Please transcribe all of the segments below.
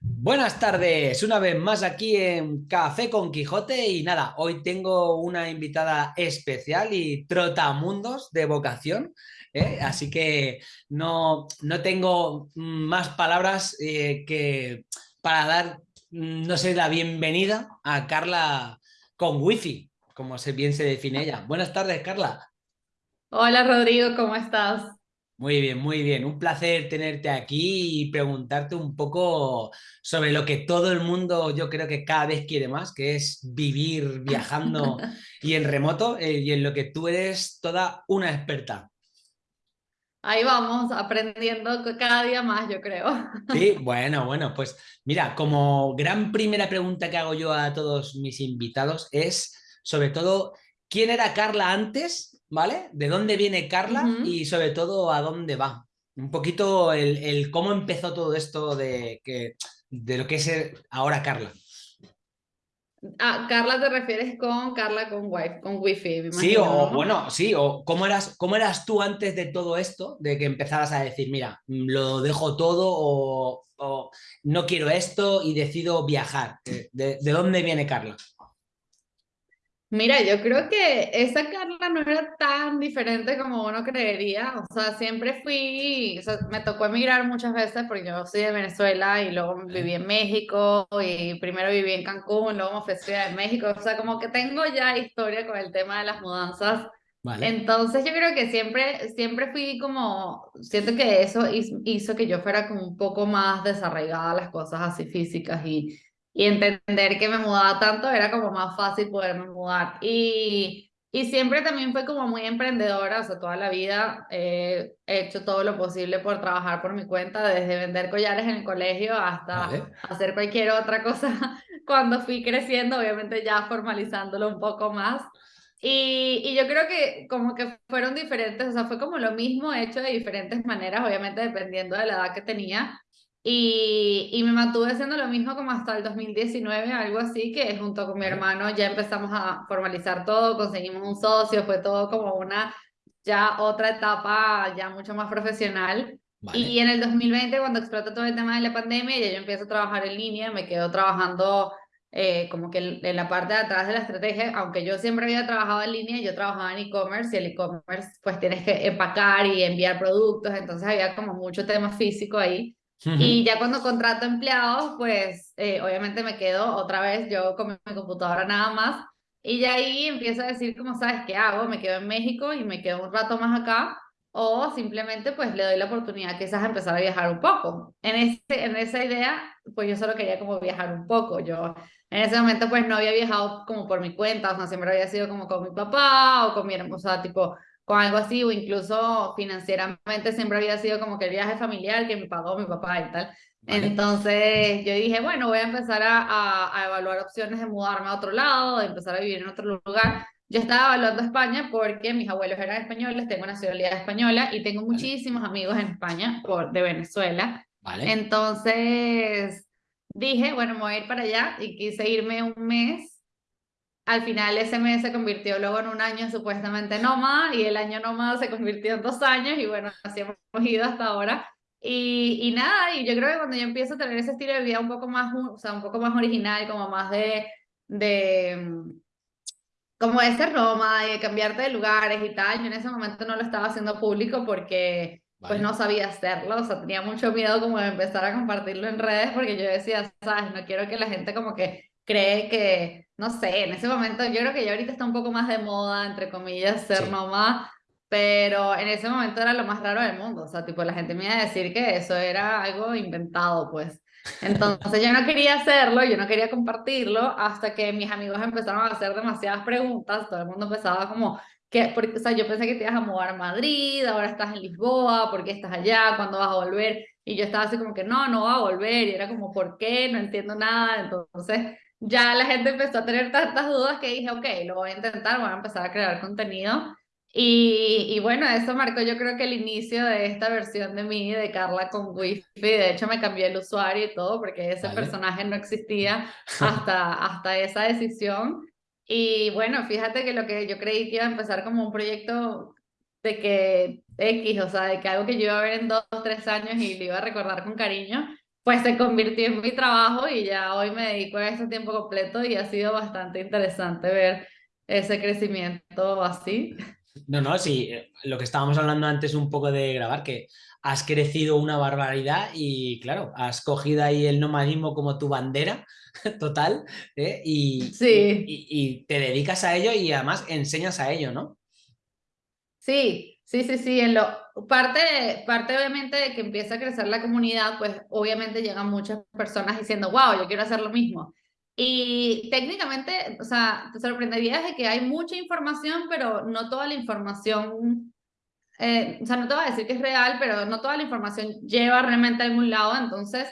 Buenas tardes, una vez más aquí en Café con Quijote y nada, hoy tengo una invitada especial y trotamundos de vocación, ¿eh? así que no, no, tengo más palabras eh, que para dar, no sé, la bienvenida a Carla con wifi, como bien se define ella. Buenas tardes, Carla. Hola Rodrigo, ¿cómo estás? Muy bien, muy bien. Un placer tenerte aquí y preguntarte un poco sobre lo que todo el mundo yo creo que cada vez quiere más, que es vivir viajando y en remoto eh, y en lo que tú eres toda una experta. Ahí vamos, aprendiendo cada día más, yo creo. Sí, bueno, bueno, pues mira, como gran primera pregunta que hago yo a todos mis invitados es sobre todo, ¿quién era Carla antes ¿vale? ¿De dónde viene Carla y sobre todo a dónde va? Un poquito el, cómo empezó todo esto de, que, de lo que es ahora Carla. Ah, Carla te refieres con Carla con wifi, con wifi. sí, o bueno, sí, o cómo eras, cómo eras tú antes de todo esto, de que empezaras a decir, mira, lo dejo todo o, no quiero esto y decido viajar. de dónde viene Carla? Mira, yo creo que esa Carla no era tan diferente como uno creería. O sea, siempre fui, o sea, me tocó emigrar muchas veces porque yo soy de Venezuela y luego viví en México y primero viví en Cancún, luego me ofrecí en México. O sea, como que tengo ya historia con el tema de las mudanzas. Vale. Entonces yo creo que siempre, siempre fui como, siento que eso hizo que yo fuera como un poco más desarraigada a las cosas así físicas y y entender que me mudaba tanto era como más fácil poderme mudar. Y, y siempre también fue como muy emprendedora, o sea, toda la vida he hecho todo lo posible por trabajar por mi cuenta, desde vender collares en el colegio hasta hacer cualquier otra cosa. Cuando fui creciendo, obviamente ya formalizándolo un poco más. Y, y, yo creo que como que fueron diferentes, o sea, fue como lo mismo hecho de diferentes maneras, obviamente dependiendo de la edad que tenía, y, y, me mantuve haciendo lo mismo como hasta el 2019, algo así, que junto con mi hermano ya empezamos a formalizar todo, conseguimos un socio, fue todo como una, ya otra etapa ya mucho más profesional. Y en el 2020, cuando explotó todo el tema de la pandemia, ya yo empiezo a trabajar en línea, me quedo trabajando eh, como que en la parte de atrás de la estrategia, aunque yo siempre había trabajado en línea, yo trabajaba en e-commerce y el e-commerce pues tienes que empacar y enviar productos, entonces había como mucho tema físico ahí. Y ya cuando contrato empleados, pues eh, obviamente me quedo otra vez yo con mi computadora nada más. Y ya ahí empiezo a decir, como sabes, ¿qué hago? Me quedo en México y me quedo un rato más acá. O simplemente pues le doy la oportunidad quizás a empezar a viajar un poco. En, ese, en esa idea, pues yo solo quería como viajar un poco. Yo en ese momento pues no había viajado como por mi cuenta, o sea, siempre había sido como con mi papá o con mi sea, tipo con algo así, o incluso financieramente siempre había sido como que el viaje familiar que me pagó mi papá y tal. Entonces yo dije, bueno, voy a empezar a, a, evaluar opciones de mudarme a otro lado, de empezar a vivir en otro lugar. Yo estaba evaluando España porque mis abuelos eran españoles, tengo nacionalidad española y tengo muchísimos amigos en España por, de Venezuela. Vale. Entonces dije, bueno, me voy a ir para allá y quise irme un mes al final ese mes se convirtió luego en un año supuestamente nómada y el año nómada se convirtió en dos años y bueno, así hemos ido hasta ahora. Y, y, nada, y yo creo que cuando yo empiezo a tener ese estilo de vida un poco más, o sea, un poco más original, como más de, de como ese Roma, de cambiarte de lugares y tal, yo en ese momento no lo estaba haciendo público porque pues no sabía hacerlo, o sea, tenía mucho miedo como de empezar a compartirlo en redes porque yo decía, sabes, no quiero que la gente como que cree que, no sé, en ese momento yo creo que ya ahorita está un poco más de moda, entre comillas, ser mamá, pero en ese momento era lo más raro del mundo, o sea, tipo la gente me iba a decir que eso era algo inventado, pues. Entonces yo no quería hacerlo, yo no quería compartirlo, hasta que mis amigos empezaron a hacer demasiadas preguntas, todo el mundo empezaba como, que, porque, o sea, yo pensé que te ibas a mudar a Madrid, ahora estás en Lisboa, ¿por qué estás allá? ¿Cuándo vas a volver? Y yo estaba así como que no, no va a volver, y era como, ¿por qué? No entiendo nada, entonces ya la gente empezó a tener tantas dudas que dije, ok, lo voy a intentar, voy a empezar a crear contenido. Y, y, bueno, eso marcó yo creo que el inicio de esta versión de mí, de Carla con Wi-Fi. De hecho, me cambié el usuario y todo porque ese personaje no existía hasta, hasta esa decisión. Y bueno, fíjate que lo que yo creí que iba a empezar como un proyecto de que X, o sea, de que algo que yo iba a ver en dos, tres años y lo iba a recordar con cariño, pues se convirtió en mi trabajo y ya hoy me dedico a eso tiempo completo y ha sido bastante interesante ver ese crecimiento así. No, no, sí, eh, lo que estábamos hablando antes un poco de grabar, que has crecido una barbaridad y claro, has cogido ahí el nomadismo como tu bandera total ¿eh? y, sí. y, te dedicas a ello y además enseñas a ello, ¿no? Sí, Sí, sí, sí, en lo, parte, parte obviamente de que empieza a crecer la comunidad, pues obviamente llegan muchas personas diciendo, wow, yo quiero hacer lo mismo. Y técnicamente, o sea, te sorprenderías de que hay mucha información, pero no toda la información, eh, o sea, no te voy a decir que es real, pero no toda la información lleva realmente a algún lado. Entonces,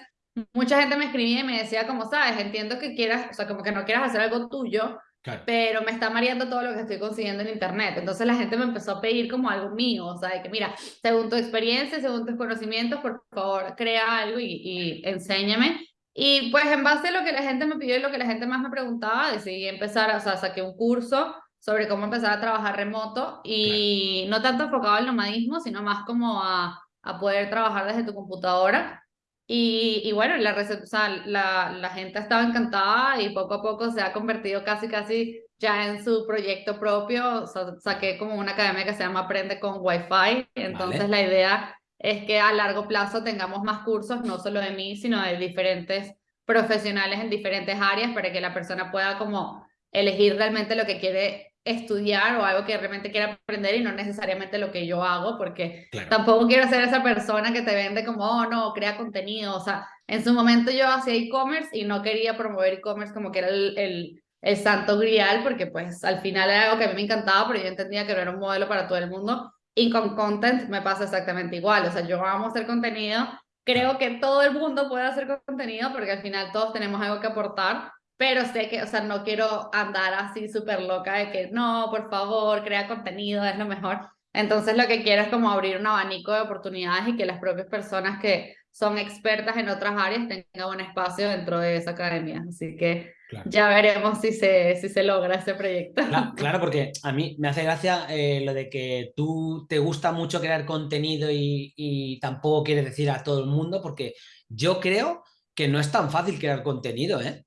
mucha gente me escribía y me decía, como sabes, entiendo que quieras, o sea, como que no quieras hacer algo tuyo, pero me está mareando todo lo que estoy consiguiendo en internet. Entonces la gente me empezó a pedir como algo mío, o sea, de que mira, según tu experiencia, según tus conocimientos, por favor, crea algo y, y enséñame. Y pues en base a lo que la gente me pidió y lo que la gente más me preguntaba, decidí empezar, o sea, saqué un curso sobre cómo empezar a trabajar remoto y no tanto enfocado al nomadismo, sino más como a, a poder trabajar desde tu computadora. Y, y, bueno, la, o sea, la, la gente estaba encantada y poco a poco se ha convertido casi, casi ya en su proyecto propio. O sea, saqué como una academia que se llama Aprende con Wi-Fi. Entonces la idea es que a largo plazo tengamos más cursos, no solo de mí, sino de diferentes profesionales en diferentes áreas para que la persona pueda como elegir realmente lo que quiere estudiar o algo que realmente quiera aprender y no necesariamente lo que yo hago, porque tampoco quiero ser esa persona que te vende como, oh, no, crea contenido. O sea, en su momento yo hacía e-commerce y no quería promover e-commerce como que era el, el, el, santo grial, porque pues al final era algo que a mí me encantaba, pero yo entendía que no era un modelo para todo el mundo. Y con content me pasa exactamente igual. O sea, yo amo hacer contenido. Creo que todo el mundo puede hacer contenido porque al final todos tenemos algo que aportar pero sé que, o sea, no quiero andar así súper loca de que no, por favor, crea contenido, es lo mejor. Entonces lo que quiero es como abrir un abanico de oportunidades y que las propias personas que son expertas en otras áreas tengan un espacio dentro de esa academia. Así que ya veremos si se, si se logra ese proyecto. Claro, porque a mí me hace gracia eh, lo de que tú te gusta mucho crear contenido y, y tampoco quieres decir a todo el mundo, porque yo creo que no es tan fácil crear contenido, ¿eh?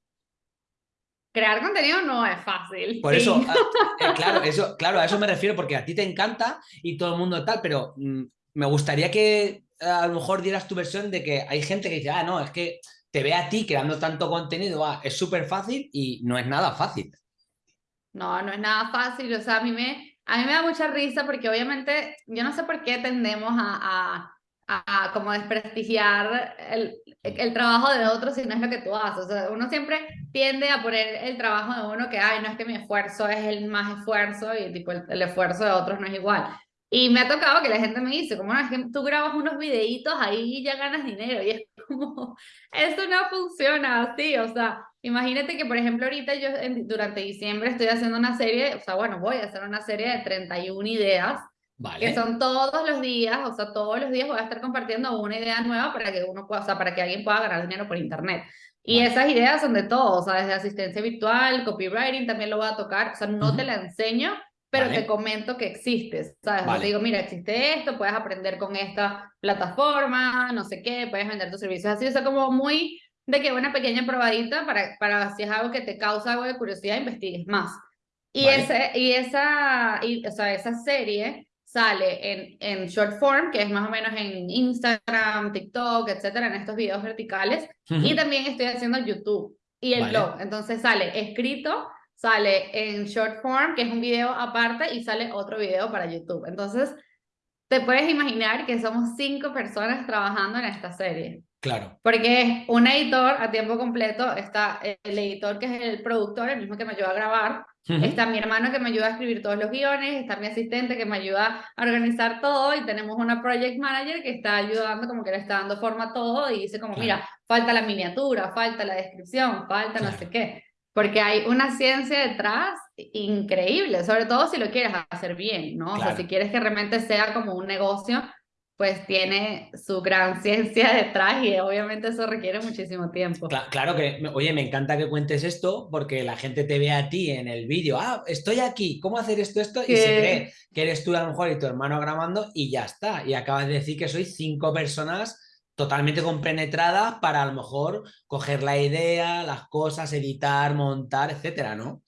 Crear contenido no es fácil. Por eso, eh, claro, eso, claro, a eso me refiero, porque a ti te encanta y todo el mundo tal, pero mm, me gustaría que a lo mejor dieras tu versión de que hay gente que dice, ah, no, es que te ve a ti creando tanto contenido, ah, es súper fácil y no es nada fácil. No, no es nada fácil, o sea, a mí me, a mí me da mucha risa porque obviamente yo no sé por qué tendemos a a como desprestigiar el, el, trabajo de otros si no es lo que tú haces. O sea, uno siempre tiende a poner el trabajo de uno que, ay, no es que mi esfuerzo es el más esfuerzo y tipo el, esfuerzo de otros no es igual. Y me ha tocado que la gente me dice, como no, es que tú grabas unos videitos ahí y ya ganas dinero. Y es como, eso no funciona así. O sea, imagínate que, por ejemplo, ahorita yo durante diciembre estoy haciendo una serie, o sea, bueno, voy a hacer una serie de 31 ideas que son todos los días, o sea, todos los días voy a estar compartiendo una idea nueva para que uno pueda, o sea, para que alguien pueda ganar dinero por internet. Y esas ideas son de todo, o sea, desde asistencia virtual, copywriting, también lo voy a tocar, o sea, no te la enseño, pero te comento que existes, ¿sabes? Te digo, mira, existe esto, puedes aprender con esta plataforma, no sé qué, puedes vender tus servicios así, o sea, como muy de que una pequeña probadita para, para si es algo que te causa algo de curiosidad, investigues más. Y, ese, y esa, y, o sea, esa serie sale en, en short form, que es más o menos en Instagram, TikTok, etcétera, en estos videos verticales. Y también estoy haciendo YouTube y el blog. Entonces sale escrito, sale en short form, que es un video aparte, y sale otro video para YouTube. Entonces, te puedes imaginar que somos cinco personas trabajando en esta serie. Claro. Porque es un editor a tiempo completo, está el editor que es el productor, el mismo que me ayuda a grabar, está mi hermano que me ayuda a escribir todos los guiones, está mi asistente que me ayuda a organizar todo y tenemos una project manager que está ayudando como que le está dando forma a todo y dice como, mira, falta la miniatura, falta la descripción, falta no sé qué. Porque hay una ciencia detrás increíble, sobre todo si lo quieres hacer bien, ¿no? O sea, si quieres que realmente sea como un negocio, pues tiene su gran ciencia detrás y obviamente eso requiere muchísimo tiempo. Claro, que, oye, me encanta que cuentes esto porque la gente te ve a ti en el vídeo, ah, estoy aquí, ¿cómo hacer esto, esto? Y se cree que eres tú a lo mejor y tu hermano grabando y ya está. Y acabas de decir que sois cinco personas totalmente compenetradas para a lo mejor coger la idea, las cosas, editar, montar, etcétera, ¿no?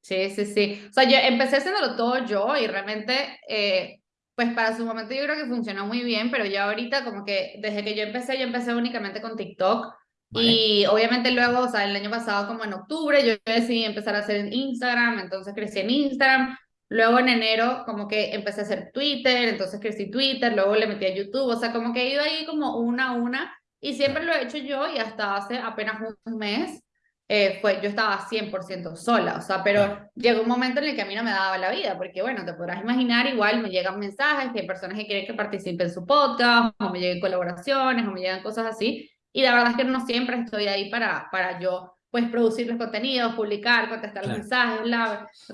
Sí, sí, sí. O sea, yo empecé haciéndolo todo yo y realmente, eh, pues para su momento yo creo que funcionó muy bien, pero ya ahorita como que desde que yo empecé, yo empecé únicamente con TikTok. Y obviamente luego, o sea, el año pasado como en octubre, yo decidí empezar a hacer Instagram, entonces crecí en Instagram. Luego en enero como que empecé a hacer Twitter, entonces crecí Twitter, luego le metí a YouTube, o sea, como que he ido ahí como una a una y siempre lo he hecho yo y hasta hace apenas un mes eh, fue, yo estaba 100% sola, o sea, pero llegó un momento en el que a mí no me daba la vida, porque bueno, te podrás imaginar, igual me llegan mensajes que hay personas que quieren que participe en su podcast, o me lleguen colaboraciones, o me llegan cosas así, y la verdad es que no siempre estoy ahí para, para yo pues producir los contenidos, publicar, contestar los mensajes,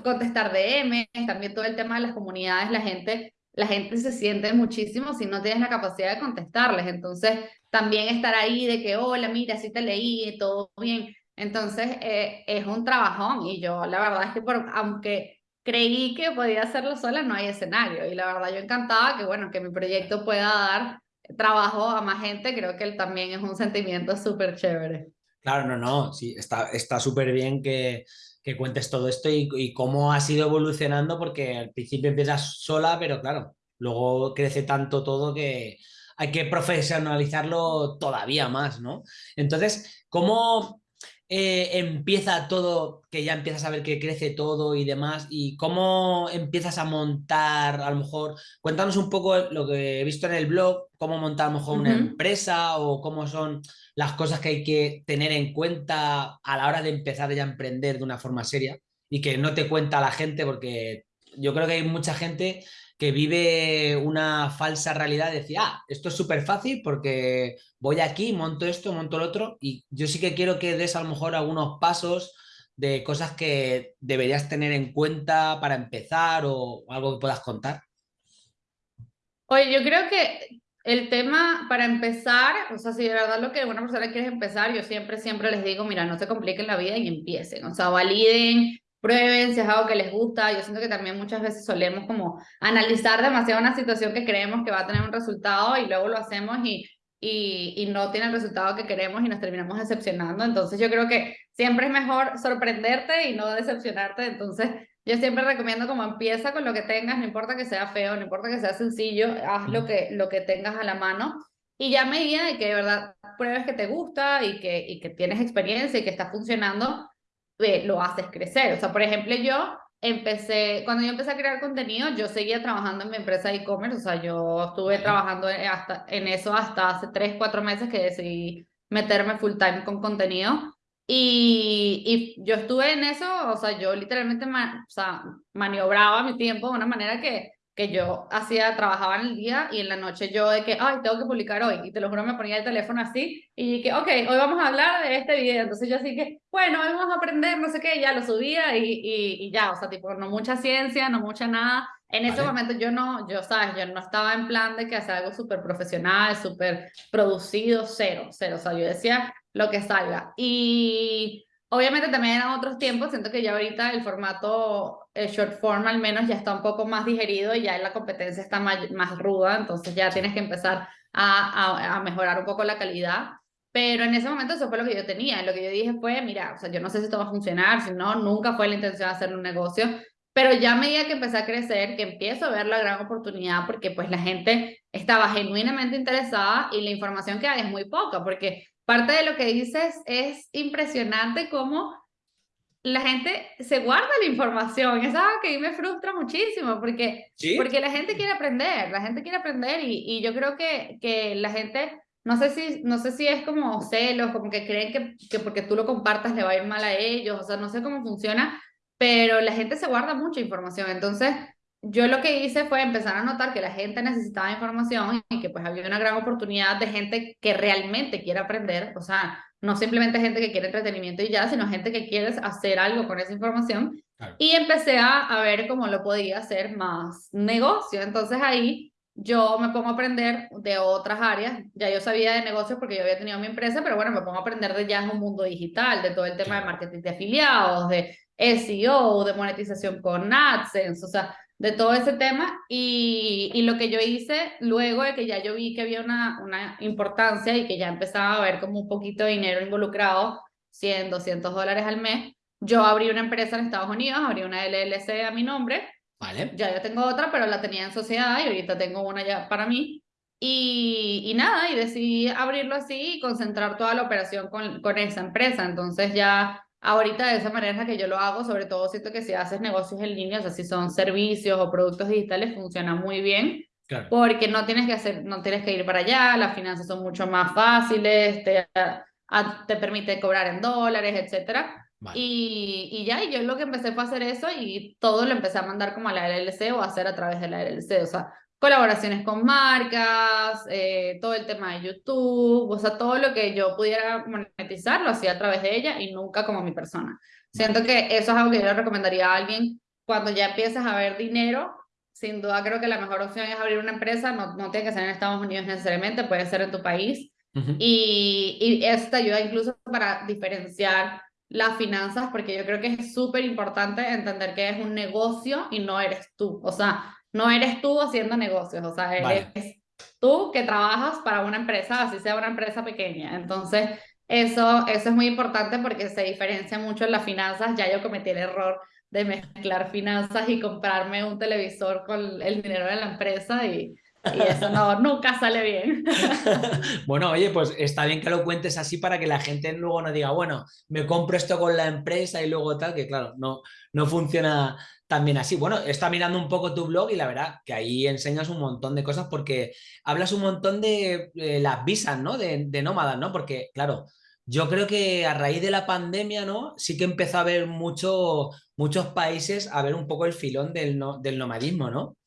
contestar DM, también todo el tema de las comunidades, la gente, la gente se siente muchísimo si no tienes la capacidad de contestarles, entonces también estar ahí de que, hola, mira, sí te leí, todo bien, entonces eh, es un trabajón y yo la verdad es que por, aunque creí que podía hacerlo sola, no hay escenario. Y la verdad yo encantada que bueno, que mi proyecto pueda dar trabajo a más gente, creo que él también es un sentimiento súper chévere. Claro, no, no, sí, está súper bien que, que, cuentes todo esto y, y, cómo has ido evolucionando, porque al principio empiezas sola, pero claro, luego crece tanto todo que hay que profesionalizarlo todavía más, ¿no? Entonces, ¿cómo, eh, empieza todo, que ya empiezas a ver que crece todo y demás, y cómo empiezas a montar, a lo mejor, cuéntanos un poco lo que he visto en el blog, cómo montar a lo mejor una empresa o cómo son las cosas que hay que tener en cuenta a la hora de empezar ya a emprender de una forma seria y que no te cuenta la gente, porque yo creo que hay mucha gente que vive una falsa realidad de decir, ah, esto es súper fácil porque voy aquí, monto esto, monto lo otro, y yo sí que quiero que des a lo mejor algunos pasos de cosas que deberías tener en cuenta para empezar o algo que puedas contar. Oye, yo creo que el tema para empezar, o sea, si de verdad lo que una persona quiere empezar, yo siempre, siempre les digo, mira, no se compliquen la vida y empiecen, o sea, validen prueben si es algo que les gusta. Yo siento que también muchas veces solemos como analizar demasiado una situación que creemos que va a tener un resultado y luego lo hacemos y, y, y no tiene el resultado que queremos y nos terminamos decepcionando. Entonces yo creo que siempre es mejor sorprenderte y no decepcionarte. Entonces yo siempre recomiendo como empieza con lo que tengas, no importa que sea feo, no importa que sea sencillo, haz lo que, lo que tengas a la mano. Y ya a medida de que de verdad pruebes que te gusta y que, y que tienes experiencia y que está funcionando, lo haces crecer. O sea, por ejemplo, yo empecé, cuando yo empecé a crear contenido, yo seguía trabajando en mi empresa de e-commerce, o sea, yo estuve trabajando hasta, en eso hasta hace 3, 4 meses que decidí meterme full time con contenido. Y, y yo estuve en eso, o sea, yo literalmente o sea, maniobraba mi tiempo de una manera que que yo hacía, trabajaba en el día y en la noche yo de que, ay, tengo que publicar hoy. Y te lo juro, me ponía el teléfono así y que, ok, hoy vamos a hablar de este video. Entonces yo así que, bueno, hoy vamos a aprender, no sé qué, ya lo subía y, y, y ya, o sea, tipo, no mucha ciencia, no mucha nada. En ese momento yo no, yo, sabes, yo no estaba en plan de que hacer algo súper profesional, súper producido, cero, cero. O sea, yo decía lo que salga. Y Obviamente también eran otros tiempos, siento que ya ahorita el formato el short form al menos ya está un poco más digerido y ya la competencia está más, más ruda, entonces ya tienes que empezar a, a, mejorar un poco la calidad. Pero en ese momento eso fue lo que yo tenía. Lo que yo dije fue, mira, o sea, yo no sé si esto va a funcionar, si no, nunca fue la intención de hacer un negocio. Pero ya a medida que empecé a crecer, que empiezo a ver la gran oportunidad, porque pues la gente estaba genuinamente interesada y la información que hay es muy poca, porque parte de lo que dices es impresionante cómo la gente se guarda la información. Es algo que a mí me frustra muchísimo porque, porque la gente quiere aprender, la gente quiere aprender y, y yo creo que, que la gente, no sé, si, no sé si es como celos, como que creen que, que porque tú lo compartas le va a ir mal a ellos, o sea, no sé cómo funciona, pero la gente se guarda mucha información. Entonces, yo lo que hice fue empezar a notar que la gente necesitaba información y que pues había una gran oportunidad de gente que realmente quiere aprender, o sea, no simplemente gente que quiere entretenimiento y ya, sino gente que quiere hacer algo con esa información. Y empecé a, a ver cómo lo podía hacer más negocio. Entonces ahí yo me pongo a aprender de otras áreas. Ya yo sabía de negocios porque yo había tenido mi empresa, pero bueno, me pongo a aprender de ya en un mundo digital, de todo el tema de marketing de afiliados, de SEO, de monetización con AdSense, o sea, de todo ese tema y, y, lo que yo hice luego de que ya yo vi que había una, una importancia y que ya empezaba a ver como un poquito de dinero involucrado, 100, 200 dólares al mes, yo abrí una empresa en Estados Unidos, abrí una LLC a mi nombre. Vale. Ya yo tengo otra, pero la tenía en sociedad y ahorita tengo una ya para mí. Y, y nada, y decidí abrirlo así y concentrar toda la operación con, con esa empresa. Entonces ya ahorita de esa manera que yo lo hago, sobre todo siento que si haces negocios en línea, o sea, si son servicios o productos digitales, funciona muy bien. Claro. Porque no tienes que hacer, no tienes que ir para allá, las finanzas son mucho más fáciles, te, te permite cobrar en dólares, etcétera. Y, y, ya, y yo lo que empecé fue a hacer eso y todo lo empecé a mandar como a la LLC o a hacer a través de la LLC, o sea, colaboraciones con marcas, eh, todo el tema de YouTube, o sea, todo lo que yo pudiera monetizar lo hacía a través de ella y nunca como mi persona. Siento que eso es algo que yo le recomendaría a alguien cuando ya empiezas a ver dinero. Sin duda creo que la mejor opción es abrir una empresa, no, no tiene que ser en Estados Unidos necesariamente, puede ser en tu país. y, y eso te ayuda incluso para diferenciar las finanzas, porque yo creo que es súper importante entender que es un negocio y no eres tú. O sea, no eres tú haciendo negocios, o sea, eres tú que trabajas para una empresa, así sea una empresa pequeña. Entonces, eso, eso es muy importante porque se diferencia mucho en las finanzas. Ya yo cometí el error de mezclar finanzas y comprarme un televisor con el dinero de la empresa y y eso no, nunca sale bien. bueno, oye, pues está bien que lo cuentes así para que la gente luego no diga, bueno, me compro esto con la empresa y luego tal, que claro, no, no funciona tan bien así. Bueno, está mirando un poco tu blog y la verdad que ahí enseñas un montón de cosas porque hablas un montón de las visas, ¿no? De, de nómadas, ¿no? Porque, claro, yo creo que a raíz de la pandemia, ¿no? Sí que empezó a haber mucho, muchos países a ver un poco el filón del, no, del nomadismo, ¿no?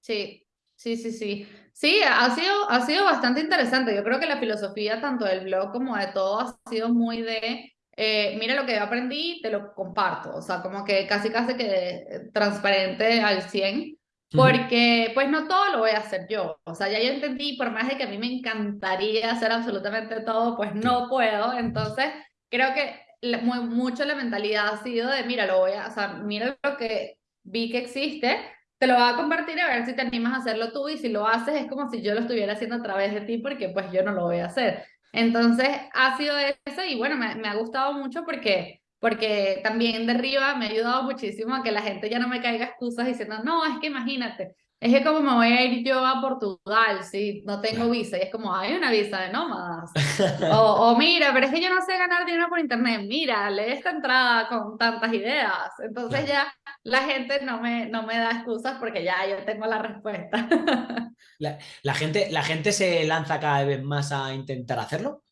Sí, Sí, sí, sí. Sí, ha sido, ha sido bastante interesante. Yo creo que la filosofía tanto del blog como de todo ha sido muy de, eh, mira lo que aprendí, te lo comparto. O sea, como que casi casi que transparente al 100, porque pues no todo lo voy a hacer yo. O sea, ya yo entendí, por más de que a mí me encantaría hacer absolutamente todo, pues no puedo. Entonces, creo que muy, mucho la mentalidad ha sido de, mira, lo voy a, o sea, mira lo que vi que existe te lo voy a compartir a ver si te animas a hacerlo tú y si lo haces es como si yo lo estuviera haciendo a través de ti porque pues yo no lo voy a hacer. Entonces ha sido eso y bueno, me, me ha gustado mucho porque, porque también de arriba me ha ayudado muchísimo a que la gente ya no me caiga excusas diciendo, no, es que imagínate, es que como me voy a ir yo a Portugal si no tengo visa y es como, hay una visa de nómadas. o, o, mira, pero es que yo no sé ganar dinero por internet, mira, lee esta entrada con tantas ideas. Entonces ya la gente no me, no me da excusas porque ya yo tengo la respuesta. la, la, gente, ¿La gente se lanza cada vez más a intentar hacerlo?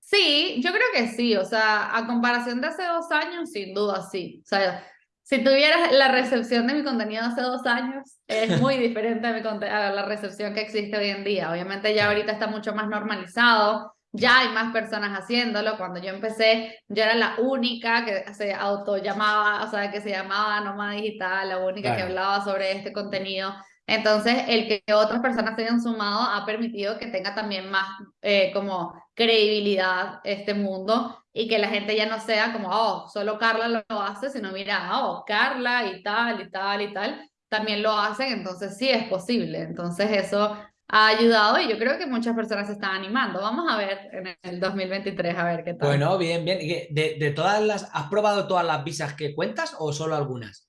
Sí, yo creo que sí, o sea, a comparación de hace dos años, sin duda sí. O sea, si tuvieras la recepción de mi contenido hace dos años, es muy diferente a, mi a la recepción que existe hoy en día. Obviamente ya ahorita está mucho más normalizado, ya hay más personas haciéndolo. Cuando yo empecé, yo era la única que se auto llamaba, o sea, que se llamaba Nómada Digital, la única que hablaba sobre este contenido. Entonces, el que otras personas se hayan sumado ha permitido que tenga también más eh, como credibilidad este mundo y que la gente ya no sea como, oh, solo Carla lo hace, sino mira, oh, Carla y tal y tal y tal, también lo hacen, entonces sí es posible. Entonces eso ha ayudado y yo creo que muchas personas se están animando. Vamos a ver en el 2023, a ver qué tal. Bueno, bien, bien. De, de todas las, ¿Has probado todas las visas que cuentas o solo algunas?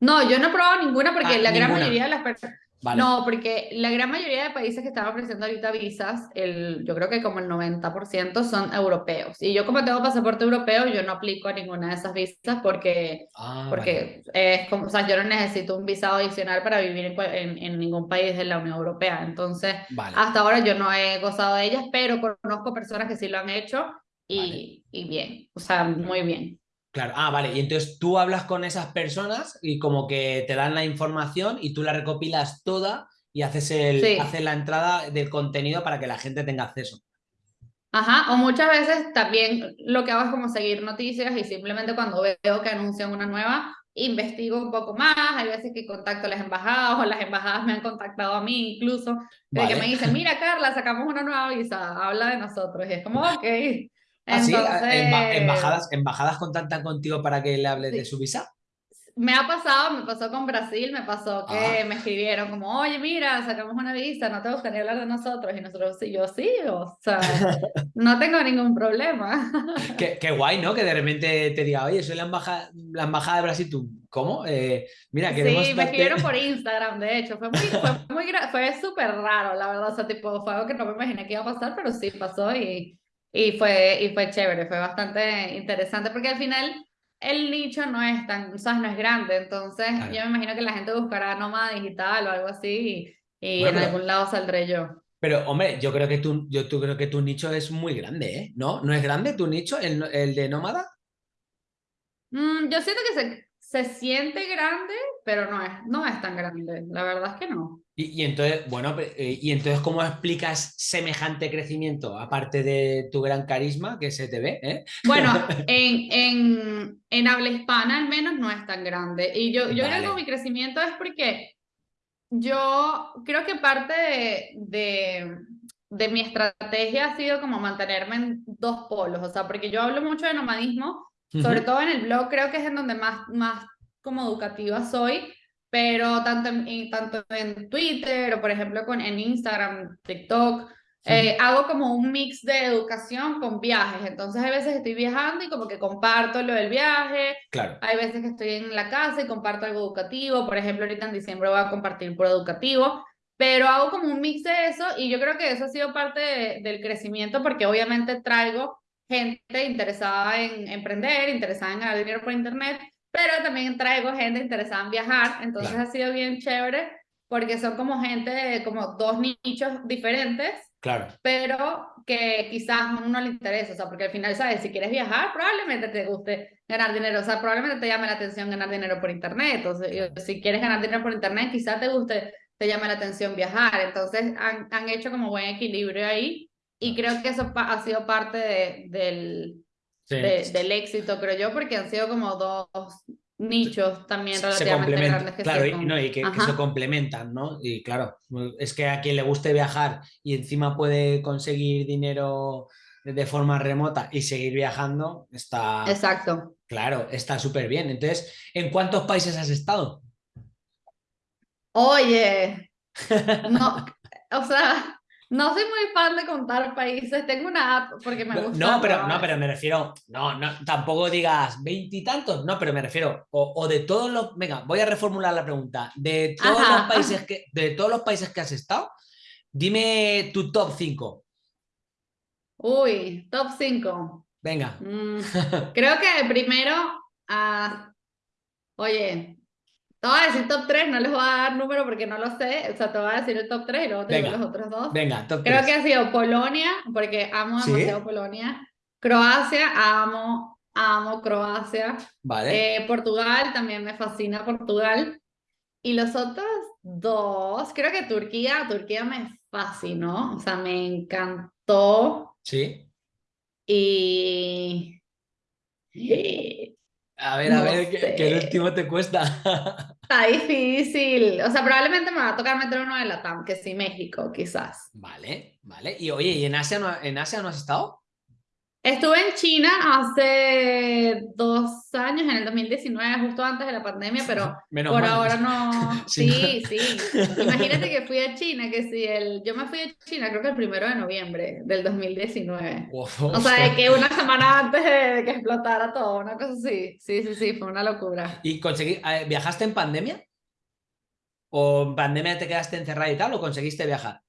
No, yo no he probado ninguna porque ah, la gran mayoría de las personas... No, porque la gran mayoría de países que están ofreciendo ahorita visas, el, yo creo que como el 90% son europeos. Y yo como tengo pasaporte europeo, yo no aplico a ninguna de esas visas porque, ah, porque es como, o sea, yo no necesito un visado adicional para vivir en, en, ningún país de la Unión Europea. Entonces, hasta ahora yo no he gozado de ellas, pero conozco personas que sí lo han hecho y, y bien, o sea, muy bien. Claro, ah, vale, y entonces tú hablas con esas personas y como que te dan la información y tú la recopilas toda y haces, el, haces la entrada del contenido para que la gente tenga acceso. Ajá, o muchas veces también lo que hago es como seguir noticias y simplemente cuando veo que anuncian una nueva, investigo un poco más, hay veces que contacto a las embajadas o las embajadas me han contactado a mí incluso, de que me dicen, mira Carla, sacamos una nueva visa, habla de nosotros, y es como, ok, ¿Ah, embajadas, ¿Embajadas contactan contigo para que le hables de su visa? me ha pasado, me pasó con Brasil, me pasó que Ah. me escribieron como, oye, mira, sacamos una visa, ¿no te gustaría hablar de nosotros? Y nosotros, sí, yo sí, o sea, no tengo ningún problema. Qué, qué guay, ¿no? Que de repente te diga, oye, soy la embajada, la embajada de Brasil, ¿tú cómo? Eh, mira, queremos Sí, me escribieron por Instagram, de hecho, fue muy, fue muy, fue súper raro, la verdad, o sea, tipo, fue algo que no me imaginé que iba a pasar, pero sí pasó y, y fue, y fue chévere, fue bastante interesante, porque al final el nicho no es tan, ¿sabes? No es grande, entonces Claro. yo me imagino que la gente buscará nómada digital o algo así y, y Bueno, en pero- algún lado saldré yo. Pero, hombre, yo creo que tu, yo tú creo que tu nicho es muy grande, ¿eh? ¿No? ¿No es grande tu nicho, el, el de nómada? Mm, yo siento que se, se siente grande, pero no es, no es tan grande, la verdad es que no. Y, y entonces, bueno, eh, y entonces, ¿cómo explicas semejante crecimiento? Aparte de tu gran carisma que se te ve, ¿eh? Bueno, en, en, en habla hispana al menos no es tan grande. Y yo, yo creo Vale. que mi crecimiento es porque yo creo que parte de, de, de mi estrategia ha sido como mantenerme en dos polos. O sea, porque yo hablo mucho de nomadismo, sobre todo en el blog creo que es en donde más, más como educativa soy, pero tanto en, tanto en Twitter o por ejemplo con, en Instagram, TikTok, eh, hago como un mix de educación con viajes. Entonces hay veces que estoy viajando y como que comparto lo del viaje, Claro, hay veces que estoy en la casa y comparto algo educativo. Por ejemplo, ahorita en diciembre voy a compartir por educativo. Pero hago como un mix de eso y yo creo que eso ha sido parte de- del crecimiento porque obviamente traigo gente interesada en emprender, interesada en ganar dinero por internet, pero también traigo gente interesada en viajar. Entonces Claro. ha sido bien chévere porque son como gente, de- como dos nichos diferentes claro. pero que quizás a uno no le interesa, o sea, porque al final, ¿sabes? Si quieres viajar, probablemente te guste ganar dinero, o sea, probablemente te llame la atención ganar dinero por internet, Claro. si quieres ganar dinero por internet, quizás te guste, te llame la atención viajar, entonces han, han hecho como buen equilibrio ahí, y creo que eso ha sido parte de- del, Sí. de- del éxito, creo yo, porque han sido como dos nichos también se relativamente complementan, grandes que claro, se y, no, y que, que se complementan, ¿no? Y claro, es que a quien le guste viajar y encima puede conseguir dinero de- de forma remota y seguir viajando, está, Exacto. claro, está súper bien. Entonces, ¿en cuántos países has estado? Oye, no, o sea, no soy muy fan de contar países. Tengo una app porque me gusta. no, pero, no, pero me refiero, no, no, tampoco digas veintitantos, no, pero me refiero, o, o de todos los, venga, voy a reformular la pregunta, de todos Ajá, los países que, de todos los países que has estado, dime tu top 5, Uy, top 5. venga. creo que primero, ah, oye, te voy a decir top 3, no les voy a dar número porque no lo sé. O sea, te voy a decir el top 3 y luego te digo los otros dos. Venga, top Creo 3. que ha sido Polonia, porque amo ¿Sí? demasiado Polonia. Croacia, amo, amo Croacia. Vale. Eh, Portugal, también me fascina Portugal. Y los otros dos, creo que Turquía, Turquía me fascinó, o sea, me encantó. Sí. Y... A ver, a ver, que, que el último te cuesta. Está difícil. O sea, probablemente me va a tocar meter uno de la TAM, que sí, México, quizás. Vale, vale. Y oye, ¿y en Asia no, en Asia no has estado? Estuve en China hace dos años, en el 2019, justo antes de la pandemia, pero Menos por mal. ahora no. Sí, sí. Imagínate que fui a China, que si el... Yo me fui a China creo que el primero de noviembre del 2019. Uf, O sea, de que una semana antes de que explotara todo, una cosa así. Sí, sí, sí, fue una locura. ¿Y conseguí, eh, viajaste en pandemia? ¿O en pandemia te quedaste encerrada y tal? ¿O conseguiste viajar?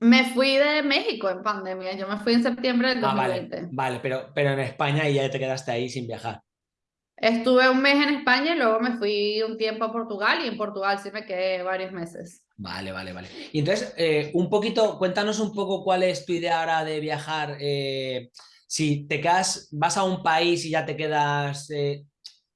Me fui de México en pandemia, yo me fui en septiembre del Ah, vale, 2020. vale, pero, pero en España y ya te quedaste ahí sin viajar. Estuve un mes en España y luego me fui un tiempo a Portugal y en Portugal sí me quedé varios meses. Vale, vale, vale. Y entonces, eh, un poquito, cuéntanos un poco cuál es tu idea ahora de viajar. eh, si te quedas, vas a un país y ya te quedas eh,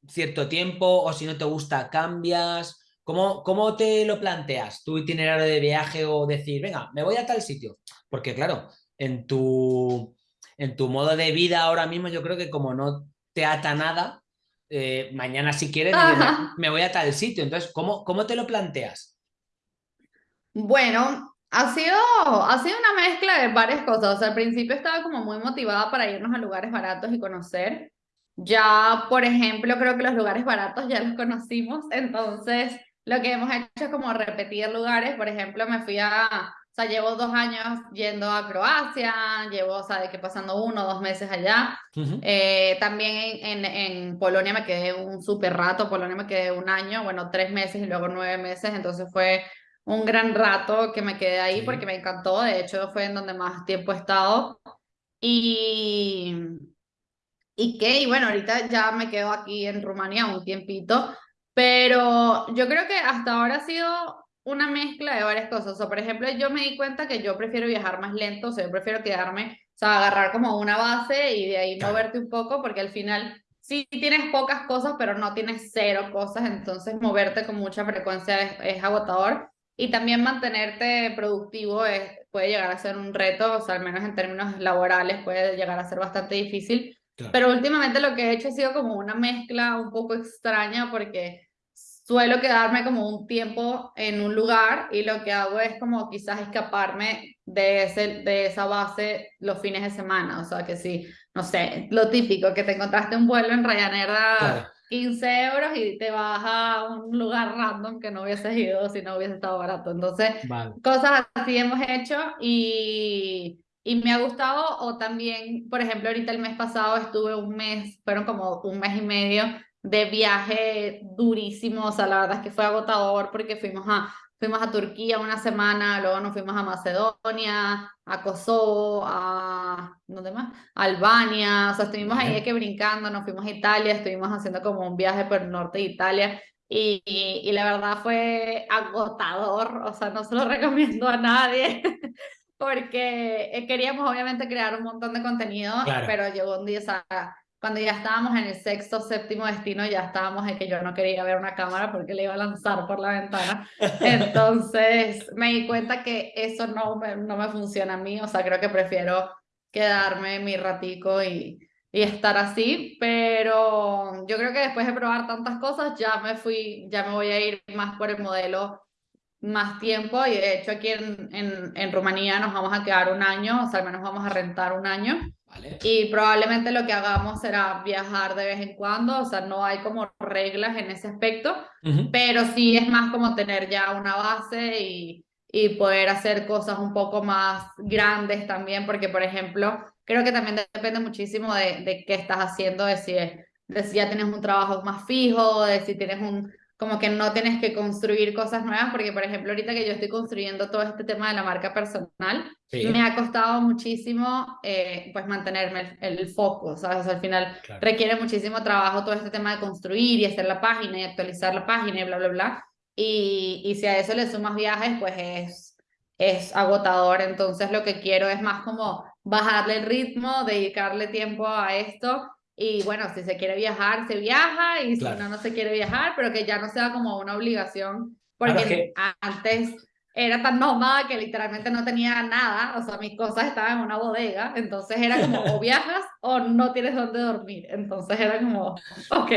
cierto tiempo, o si no te gusta, cambias. ¿Cómo, cómo te lo planteas? ¿Tu itinerario de viaje o decir, venga, me voy a tal sitio? Porque claro, en tu, en tu modo de vida ahora mismo yo creo que como no te ata nada, eh, mañana si quieres, Ajá. me voy a tal sitio. Entonces, ¿cómo, cómo te lo planteas? Bueno, ha sido, ha sido una mezcla de varias cosas. O sea, al principio estaba como muy motivada para irnos a lugares baratos y conocer. ya, por ejemplo, creo que los lugares baratos ya los conocimos, entonces lo que hemos hecho es como repetir lugares, por ejemplo, me fui a, o sea, llevo dos años yendo a Croacia, llevo, o sea, de que pasando uno o dos meses allá. Eh, también en, en, Polonia me quedé un súper rato, Polonia me quedé un año, bueno, tres meses y luego nueve meses, entonces fue un gran rato que me quedé ahí porque me encantó, de hecho fue en donde más tiempo he estado. Y, y qué, y bueno, ahorita ya me quedo aquí en Rumanía un tiempito, pero yo creo que hasta ahora ha sido una mezcla de varias cosas. O sea, por ejemplo, yo me di cuenta que yo prefiero viajar más lento, o sea, yo prefiero quedarme, o sea, agarrar como una base y de ahí moverte un poco, porque al final sí tienes pocas cosas, pero no tienes cero cosas, entonces moverte con mucha frecuencia es, agotador. Y también mantenerte productivo es, puede llegar a ser un reto, o sea, al menos en términos laborales puede llegar a ser bastante difícil. Pero últimamente lo que he hecho ha sido como una mezcla un poco extraña porque suelo quedarme como un tiempo en un lugar y lo que hago es como quizás escaparme de, ese, de esa base los fines de semana. O sea, que sí, no sé, lo típico, que te encontraste un vuelo en Ryanair a 15 euros y te vas a un lugar random que no hubieses ido si no hubiese estado barato. Entonces, cosas así hemos hecho y... Y me ha gustado, o también, por ejemplo, ahorita el mes pasado estuve un mes, fueron como un mes y medio de viaje durísimo, o sea, la verdad es que fue agotador porque fuimos a, fuimos a Turquía una semana, luego nos fuimos a Macedonia, a Kosovo, a, ¿dónde más? Albania, o sea, estuvimos ahí que brincando, nos fuimos a Italia, estuvimos haciendo como un viaje por el norte de Italia y, y, la verdad fue agotador, o sea, no se lo recomiendo a nadie. porque queríamos obviamente crear un montón de contenido, pero llegó un día, o sea, cuando ya estábamos en el sexto, séptimo destino, ya estábamos en que yo no quería ver una cámara porque le iba a lanzar por la ventana. Entonces me di cuenta que eso no me, no me funciona a mí, o sea, creo que prefiero quedarme mi ratico y, y estar así, pero yo creo que después de probar tantas cosas ya me fui, ya me voy a ir más por el modelo más tiempo. Y de hecho aquí en, en, en Rumanía nos vamos a quedar un año, o sea, al menos vamos a rentar un año y probablemente lo que hagamos será viajar de vez en cuando, o sea, no hay como reglas en ese aspecto, pero sí es más como tener ya una base y, y poder hacer cosas un poco más grandes también, porque por ejemplo, creo que también depende muchísimo de, de qué estás haciendo, de si, de si ya tienes un trabajo más fijo, de si tienes un, como que no tienes que construir cosas nuevas, porque por ejemplo ahorita que yo estoy construyendo todo este tema de la marca personal, me ha costado muchísimo eh, pues mantenerme el, foco, ¿sabes? al final requiere muchísimo trabajo todo este tema de construir y hacer la página y actualizar la página y bla, bla, bla. Y, y si a eso le sumas viajes, pues es, es agotador. Entonces lo que quiero es más como bajarle el ritmo, dedicarle tiempo a esto y bueno, si se quiere viajar, se viaja, y si no, no se quiere viajar, pero que ya no sea como una obligación, porque antes era tan nómada que literalmente no tenía nada, o sea, mis cosas estaban en una bodega, entonces era como o viajas o no tienes dónde dormir, entonces era como, ok.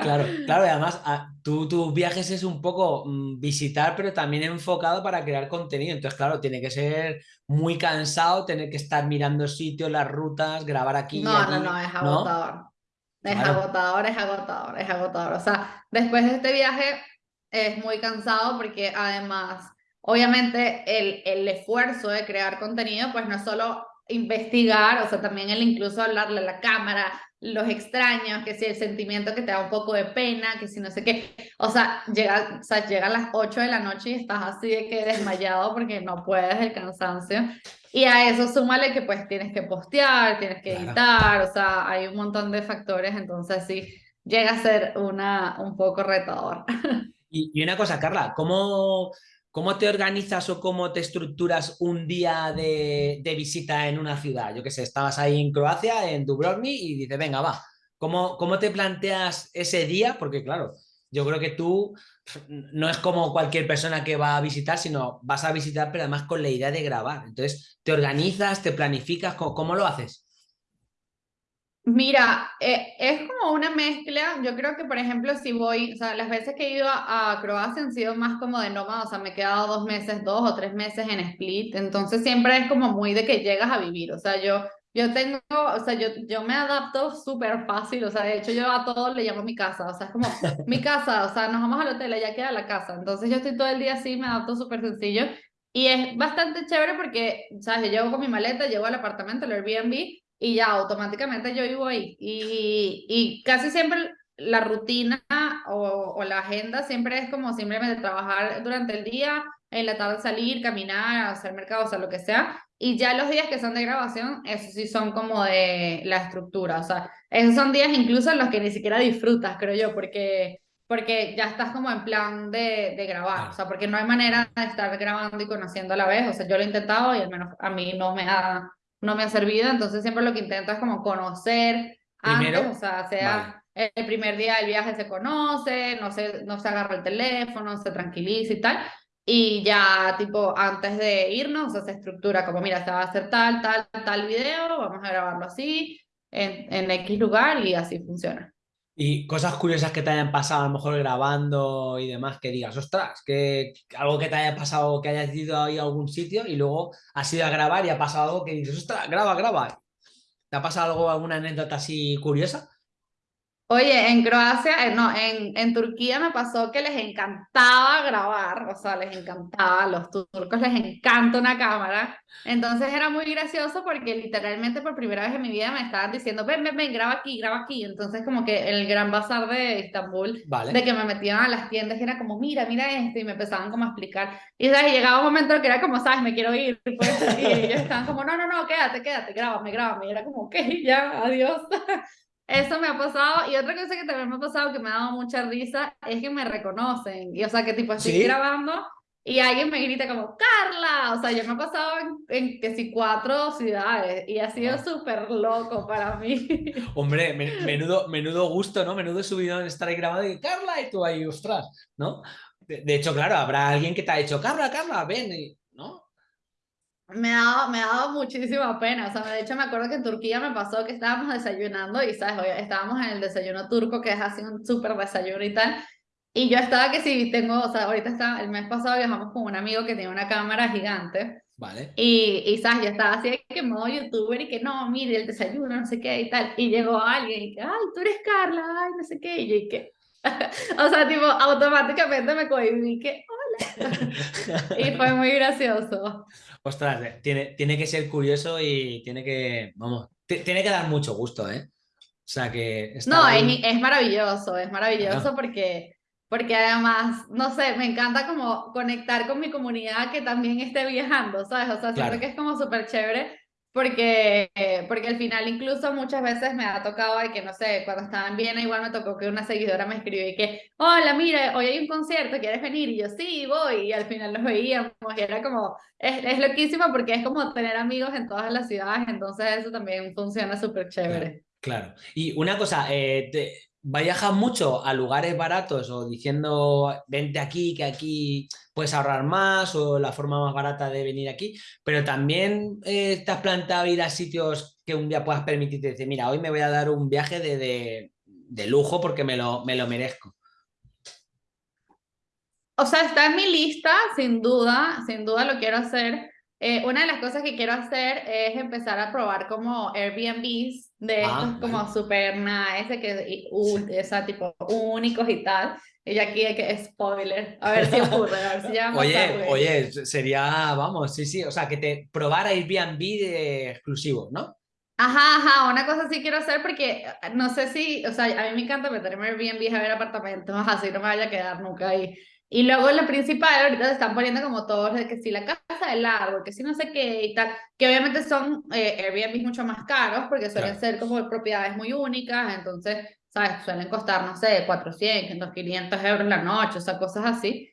Claro, claro, y además ah, tú, tus viajes es un poco mm, visitar, pero también enfocado para crear contenido, entonces claro, tiene que ser muy cansado tener que estar mirando sitios, las rutas, grabar aquí. No, allí, no, no, es agotador. Es agotador, es agotador, es agotador. O sea, después de este viaje es muy cansado porque además obviamente el, el esfuerzo de crear contenido, pues no es solo investigar, o sea, también el incluso hablarle a la cámara, los extraños, que si el sentimiento que te da un poco de pena, que si no sé qué, o sea, llega, o sea, llega a las 8 de la noche y estás así de que desmayado porque no puedes el cansancio. Y a eso súmale que pues tienes que postear, tienes que editar, o sea, hay un montón de factores, entonces sí, llega a ser una, un poco retador. Y, y una cosa, Carla, ¿cómo ¿Cómo te organizas o cómo te estructuras un día de, visita en una ciudad? Yo qué sé, estabas ahí en Croacia, en Dubrovnik, y dices, venga, va. ¿Cómo, ¿Cómo te planteas ese día? Porque claro, yo creo que tú no es como cualquier persona que va a visitar, sino vas a visitar, pero además con la idea de grabar. Entonces, ¿te organizas, te planificas? cómo lo haces? Mira, eh, es como una mezcla. Yo creo que, por ejemplo, si voy, o sea, las veces que he ido a, Croacia han sido más como de nómada, o sea, me he quedado dos meses, dos o tres meses en Split. Entonces, siempre es como muy de que llegas a vivir. O sea, yo yo tengo, o sea, yo, yo me adapto súper fácil, o sea, de hecho yo a todo le llamo mi casa, o sea, es como mi casa, o sea, nos vamos al hotel, ya queda la casa, entonces yo estoy todo el día así, me adapto súper sencillo y es bastante chévere porque, ¿sabes? Yo llego con mi maleta, llego al apartamento, el Airbnb y ya automáticamente yo vivo ahí. Y, y casi siempre la rutina o, o la agenda siempre es como simplemente trabajar durante el día, en la tarde salir, caminar, hacer mercado, o sea, lo que sea, y ya los días que son de grabación, esos sí son como de la estructura, o sea, esos son días incluso en los que ni siquiera disfrutas, creo yo, porque, porque ya estás como en plan de, de grabar, o sea, porque no hay manera de estar grabando y conociendo a la vez, o sea, yo lo he intentado y al menos a mí no me ha, no me ha servido, entonces siempre lo que intento es como conocer antes, o sea, sea... El primer día del viaje se conoce, no se, no se agarra el teléfono, se tranquiliza y tal, y ya, tipo, antes de irnos, se estructura como, mira, se va a hacer tal, tal, tal video, vamos a grabarlo así, en, en X lugar y así funciona. Y cosas curiosas que te hayan pasado, a lo mejor grabando y demás, que digas, ostras, que algo que te haya pasado, que hayas ido ahí a algún sitio y luego has ido a grabar y ha pasado algo que dices, ostras, graba, graba. ¿Te ha pasado algo, alguna anécdota así curiosa? Oye, en Croacia, eh, no, en, en Turquía me pasó que les encantaba grabar, o sea, les encantaba, a los turcos les encanta una cámara. Entonces era muy gracioso porque literalmente por primera vez en mi vida me estaban diciendo, ven, ven, ven, graba aquí, graba aquí. Entonces como que el gran bazar de Estambul, de que me metían a las tiendas, era como, mira, mira esto, y me empezaban como a explicar. Y ¿sabes? llegaba un momento que era como, sabes, me quiero ir. Pues, y ellos estaban como, no, no, no, quédate, quédate, grábame, grábame. Y era como, ok, ya, adiós. Eso me ha pasado. Y otra cosa que también me ha pasado que me ha dado mucha risa es que me reconocen. Y o sea, que tipo estoy grabando y alguien me grita como, Carla. O sea, yo me he pasado en, que si cuatro ciudades y ha sido súper loco para mí. Hombre, menudo, menudo gusto, ¿no? Menudo subido en estar ahí grabando y Carla y tú ahí, ostras, ¿no? De, de, hecho, claro, habrá alguien que te ha dicho, Carla, Carla, ven, ¿no? Me ha, dado, me dado muchísima pena. O sea, de hecho me acuerdo que en Turquía me pasó que estábamos desayunando y, ¿sabes? estábamos en el desayuno turco, que es así un súper desayuno y tal. Y yo estaba que sí, tengo, o sea, ahorita está, el mes pasado viajamos con un amigo que tiene una cámara gigante. Vale. Y, y, ¿sabes? Yo estaba así que modo youtuber y que no, mire el desayuno, no sé qué y tal. Y llegó alguien y que, ay, tú eres Carla, ay, no sé qué. Y yo y que, o sea, tipo, automáticamente me cohibí que, hola. y fue muy gracioso. Ostras, eh, tiene, tiene que ser curioso y tiene que, vamos, tiene que dar mucho gusto, ¿eh? O sea que... No, es, es, maravilloso, es maravilloso porque, porque además, no sé, me encanta como conectar con mi comunidad que también esté viajando, ¿sabes? O sea, siento que es como súper chévere porque, porque al final incluso muchas veces me ha tocado que, no sé, cuando estaba en Viena igual me tocó que una seguidora me escribió y que, hola, mira, hoy hay un concierto, ¿quieres venir? Y yo, sí, voy, y al final los veíamos y era como, es, es loquísimo porque es como tener amigos en todas las ciudades, entonces eso también funciona súper chévere. Claro, y una cosa, eh, viajas mucho a lugares baratos o diciendo vente aquí, que aquí puedes ahorrar más o la forma más barata de venir aquí, pero también eh, te has planteado ir a sitios que un día puedas permitirte decir, mira, hoy me voy a dar un viaje de, de, de lujo porque me lo, me lo merezco. O sea, está en mi lista, sin duda, sin duda lo quiero hacer. Eh, una de las cosas que quiero hacer es empezar a probar como Airbnbs de ah, estos como super nice, que esa tipo únicos y tal. Y aquí hay que spoiler, a ver si ocurre, a ver si ya Oye, oye, sería, vamos, sí, sí, o sea, que te probara Airbnb de exclusivo, ¿no? Ajá, ajá, una cosa sí quiero hacer porque no sé si, o sea, a mí me encanta meterme en Airbnb a ver apartamentos, así no me vaya a quedar nunca ahí. Y luego la principal, ahorita se están poniendo como todos, de que si la casa del árbol, que si no sé qué y tal, que obviamente son eh, Airbnb mucho más caros porque suelen ser como propiedades muy únicas, entonces, ¿sabes? Suelen costar, no sé, 400, 500 euros la noche, o sea, cosas así.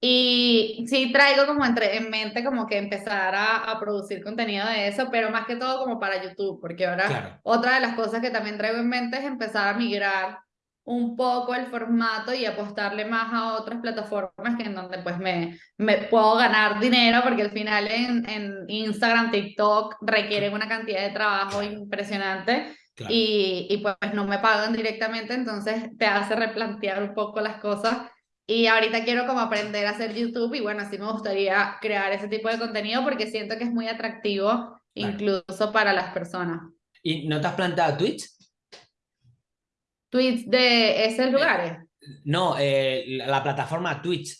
Y sí traigo como entre, en mente como que empezar a, a, producir contenido de eso, pero más que todo como para YouTube, porque ahora otra de las cosas que también traigo en mente es empezar a migrar un poco el formato y apostarle más a otras plataformas que en donde pues me, me puedo ganar dinero porque al final en, en Instagram, TikTok requieren una cantidad de trabajo impresionante y, y pues no me pagan directamente, entonces te hace replantear un poco las cosas. Y ahorita quiero como aprender a hacer YouTube y bueno, así me gustaría crear ese tipo de contenido porque siento que es muy atractivo incluso para las personas. ¿Y no te has planteado Twitch? Tweets de esos Eh, lugares. No, eh, la, la plataforma Twitch.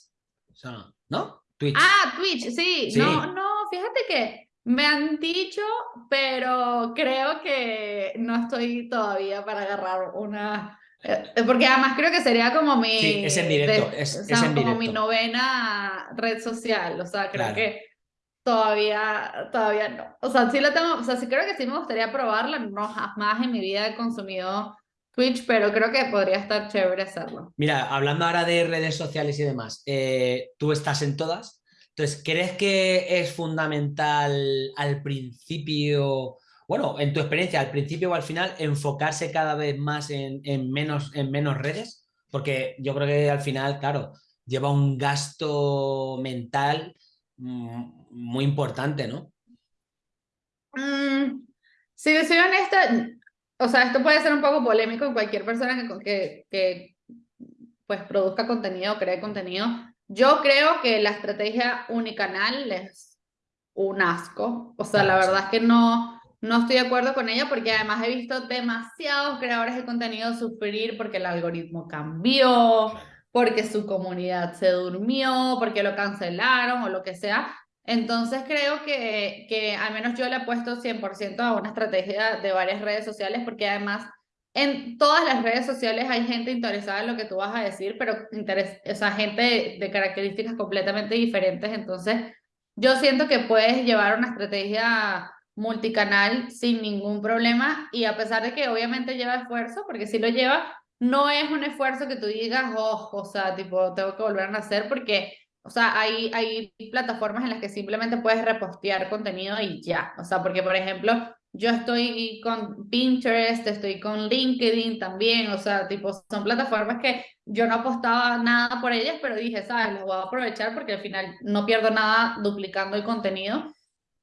O sea, ¿No? Twitch. Ah, Twitch, sí. Sí. No, no, fíjate que me han dicho, pero creo que no estoy todavía para agarrar una. eh, Porque además creo que sería como mi. Sí, es en directo, es- o es sea, en como mi directo. novena red social. O sea, creo Claro. que todavía, todavía no. O sea, sí la tengo, o sea, sí creo que sí me gustaría probarla. No jamás en mi vida he consumido Twitch, pero creo que podría estar chévere hacerlo. Mira, hablando ahora de redes sociales y demás, eh, tú estás en todas. Entonces, ¿crees que es fundamental al principio, bueno, en tu experiencia, al principio o al final, enfocarse cada vez más en, en menos, en menos redes? Porque yo creo que al final, claro, lleva un gasto mental mm, muy importante, ¿no? Mm, si te soy honesta, o sea, esto puede ser un poco polémico en cualquier persona que, que, que pues produzca contenido, cree contenido. Yo creo que la estrategia unicanal es un asco. O sea, la verdad es que no, no estoy de acuerdo con ella porque además he visto demasiados creadores de contenido sufrir porque el algoritmo cambió, porque su comunidad se durmió, porque lo cancelaron o lo que sea. Entonces creo que, que al menos yo le he puesto 100% a una estrategia de varias redes sociales porque además en todas las redes sociales hay gente interesada en lo que tú vas a decir, pero interes o sea, gente de, de características completamente diferentes. Entonces yo siento que puedes llevar una estrategia multicanal sin ningún problema y a pesar de que obviamente lleva esfuerzo, porque si lo lleva, no es un esfuerzo que tú digas, oh, o sea, tipo, tengo que volver a nacer porque, o sea, hay, hay plataformas en las que simplemente puedes repostear contenido y ya, o sea, porque por ejemplo, yo estoy con Pinterest, estoy con LinkedIn también, o sea, tipo, son plataformas que yo no apostaba nada por ellas, pero dije, sabes, las voy a aprovechar porque al final no pierdo nada duplicando el contenido.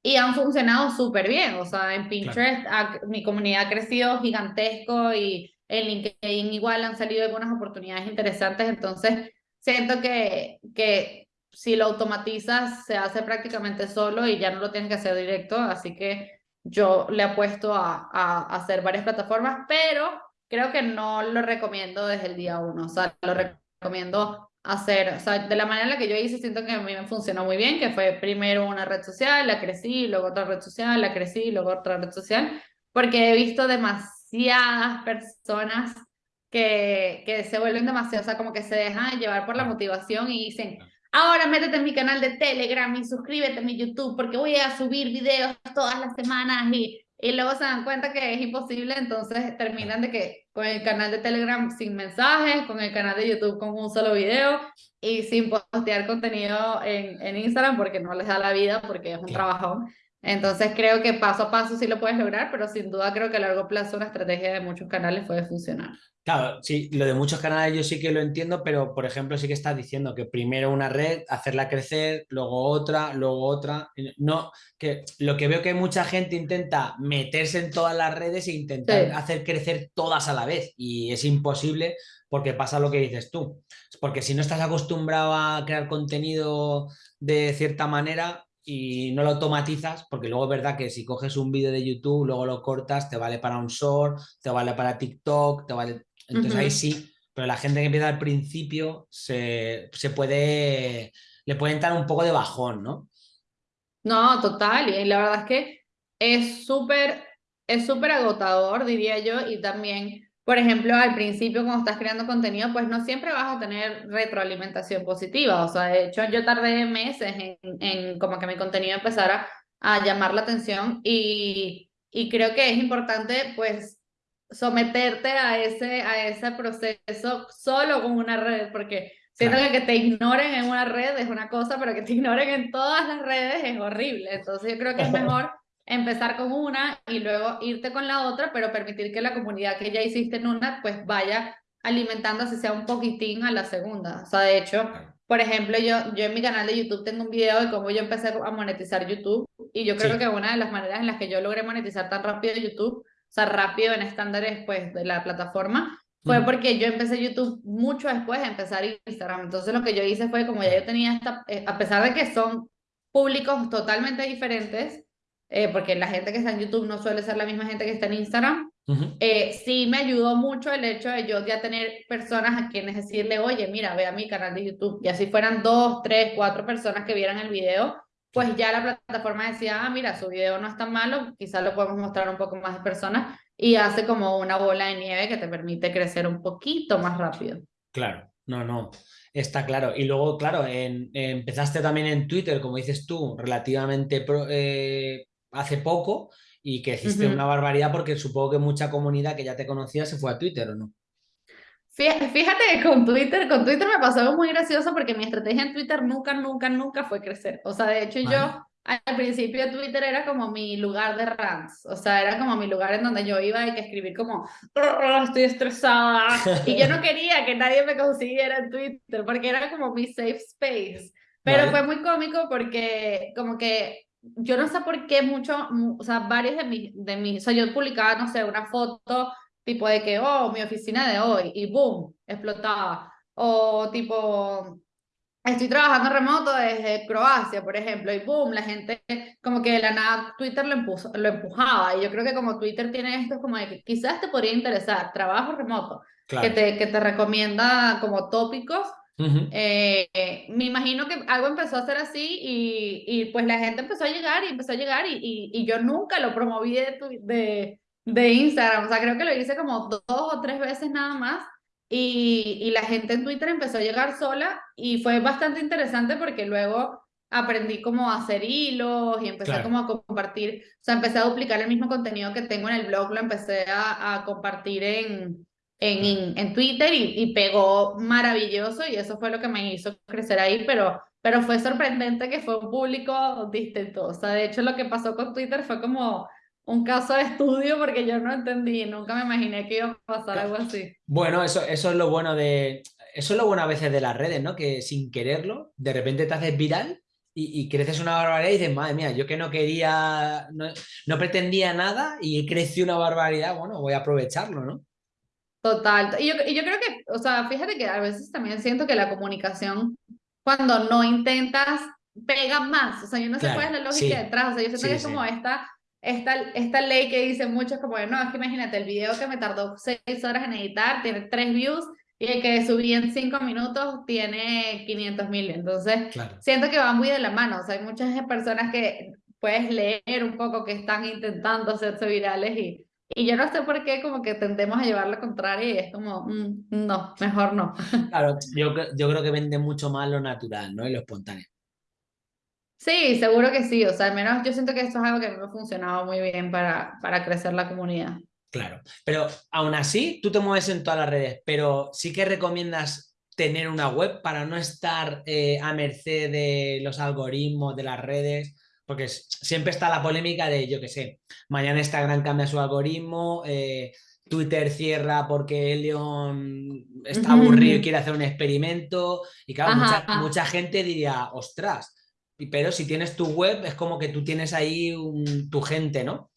Y han funcionado súper bien, o sea, en Pinterest ha- mi comunidad ha crecido gigantesco y en LinkedIn igual han salido algunas oportunidades interesantes, entonces siento que, que si lo automatizas se hace prácticamente solo y ya no lo tienes que hacer directo, así que yo le apuesto a, a, a hacer varias plataformas, pero creo que no lo recomiendo desde el día uno, o sea, lo recomiendo hacer, o sea, de la manera en la que yo hice, siento que a mí me funcionó muy bien, que fue primero una red social, la crecí, luego otra red social, la crecí, luego otra red social, porque he visto demasiadas personas que, que se vuelven demasiado, o sea, como que se dejan llevar por la motivación y dicen, ahora métete en mi canal de Telegram y suscríbete a mi YouTube porque voy a subir videos todas las semanas y, y luego se dan cuenta que es imposible, entonces terminan de que con el canal de Telegram sin mensajes, con el canal de YouTube con un solo video y sin postear contenido en, en Instagram porque no les da la vida, porque es un Claro. trabajón. Entonces creo que paso a paso sí lo puedes lograr, pero sin duda creo que a largo plazo una estrategia de muchos canales puede funcionar. Claro, sí, lo de muchos canales yo sí que lo entiendo, pero por ejemplo sí que estás diciendo que primero una red, hacerla crecer, luego otra, luego otra. No, que lo que veo que mucha gente intenta meterse en todas las redes e intentar Sí. hacer crecer todas a la vez y es imposible porque pasa lo que dices tú. Porque si no estás acostumbrado a crear contenido de cierta manera y no lo automatizas, porque luego es verdad que si coges un vídeo de YouTube, luego lo cortas, te vale para un short, te vale para TikTok, te vale entonces ahí sí, pero la gente que empieza al principio se, se puede, le puede entrar un poco de bajón, ¿no? No, total, y la verdad es que es súper, es súper agotador, diría yo, y también, por ejemplo, al principio cuando estás creando contenido, pues no siempre vas a tener retroalimentación positiva, o sea, de hecho yo tardé meses en, en como que mi contenido empezara a llamar la atención y, y creo que es importante, pues, someterte a ese, a ese proceso solo con una red, porque Siento Claro. que que te ignoren en una red es una cosa, pero que te ignoren en todas las redes es horrible. Entonces yo creo que es mejor empezar con una y luego irte con la otra, pero permitir que la comunidad que ya hiciste en una, pues vaya alimentando, así sea un poquitín a la segunda. O sea, de hecho, por ejemplo, yo, yo en mi canal de YouTube tengo un video de cómo yo empecé a monetizar YouTube y yo creo Sí. que una de las maneras en las que yo logré monetizar tan rápido YouTube, o sea, rápido en estándares pues de la plataforma, fue porque yo empecé YouTube mucho después de empezar Instagram. Entonces lo que yo hice fue como ya yo tenía esta, eh, a pesar de que son públicos totalmente diferentes, eh, porque la gente que está en YouTube no suele ser la misma gente que está en Instagram, eh, sí me ayudó mucho el hecho de yo ya tener personas a quienes decirle, oye, mira, ve a mi canal de YouTube. Y así fueran dos, tres, cuatro personas que vieran el video, pues ya la plataforma decía, ah, mira, su video no es tan malo, quizás lo podemos mostrar a un poco más de personas y hace como una bola de nieve que te permite crecer un poquito más rápido. Claro, no, no, está claro. Y luego, claro, empezaste también en Twitter, como dices tú, relativamente eh, hace poco y que hiciste una barbaridad porque supongo que mucha comunidad que ya te conocía se fue a Twitter, ¿o no? Fíjate que con Twitter, con Twitter me pasó algo muy gracioso porque mi estrategia en Twitter nunca, nunca, nunca fue crecer. O sea, de hecho yo al principio Twitter era como mi lugar de rants, o sea, era como mi lugar en donde yo iba y que escribir como, estoy estresada, y yo no quería que nadie me consiguiera en Twitter, porque era como mi safe space, pero fue muy cómico porque como que yo no sé por qué mucho, o sea, varios de mis, de mis, o sea, yo publicaba, no sé, una foto tipo de que, oh, mi oficina de hoy, y boom, explotaba, o tipo, estoy trabajando remoto desde Croacia, por ejemplo, y boom, la gente como que de la nada Twitter lo, lo empujaba. Y yo creo que como Twitter tiene esto, como de que quizás te podría interesar, trabajo remoto, que, te, que te recomienda como tópicos. Eh, me imagino que algo empezó a ser así y, y, pues la gente empezó a llegar y empezó a llegar y, y, y yo nunca lo promoví de, de, de Instagram, o sea, creo que lo hice como dos o tres veces nada más y, y, la gente en Twitter empezó a llegar sola y fue bastante interesante porque luego aprendí cómo hacer hilos y empecé como a compartir, o sea, empecé a duplicar el mismo contenido que tengo en el blog, lo empecé a, a compartir en, en, en Twitter y, y, pegó maravilloso y eso fue lo que me hizo crecer ahí, pero, pero fue sorprendente que fue un público distinto, o sea, de hecho lo que pasó con Twitter fue como un caso de estudio porque yo no entendí, nunca me imaginé que iba a pasar algo así. Bueno, eso, eso es lo bueno de... Eso es lo bueno a veces de las redes, ¿no? Que sin quererlo, de repente te haces viral y, creces una barbaridad y dices, madre mía, yo que no quería, no, pretendía nada y crecí una barbaridad, bueno, voy a aprovecharlo, ¿no? Total. Y yo, y yo creo que, o sea, fíjate que a veces también siento que la comunicación, cuando no intentas, pega más. O sea, yo no sé cuál es la lógica detrás. O sea, yo siento que es como esta esta, esta ley que dice muchos como, no, es que imagínate, el video que me tardó seis horas en editar tiene tres views y el que subí en cinco minutos tiene 500 mil. Entonces, siento que va muy de la mano. O sea, hay muchas personas que puedes leer un poco que están intentando hacerse virales y, y yo no sé por qué como que tendemos a llevar lo contrario y es como, mm, no, mejor no. Claro, yo, yo creo que vende mucho más lo natural, ¿no? Y lo espontáneo. Sí, seguro que sí. O sea, al menos yo siento que esto es algo que me ha funcionado muy bien para, para crecer la comunidad. Claro, pero aún así tú te mueves en todas las redes, pero sí que recomiendas tener una web para no estar eh, a merced de los algoritmos de las redes, porque siempre está la polémica de, yo qué sé, mañana Instagram cambia su algoritmo, eh, Twitter cierra porque Leon está aburrido y quiere hacer un experimento, y claro, mucha, mucha gente diría, ostras, pero si tienes tu web, es como que tú tienes ahí tu gente, ¿no?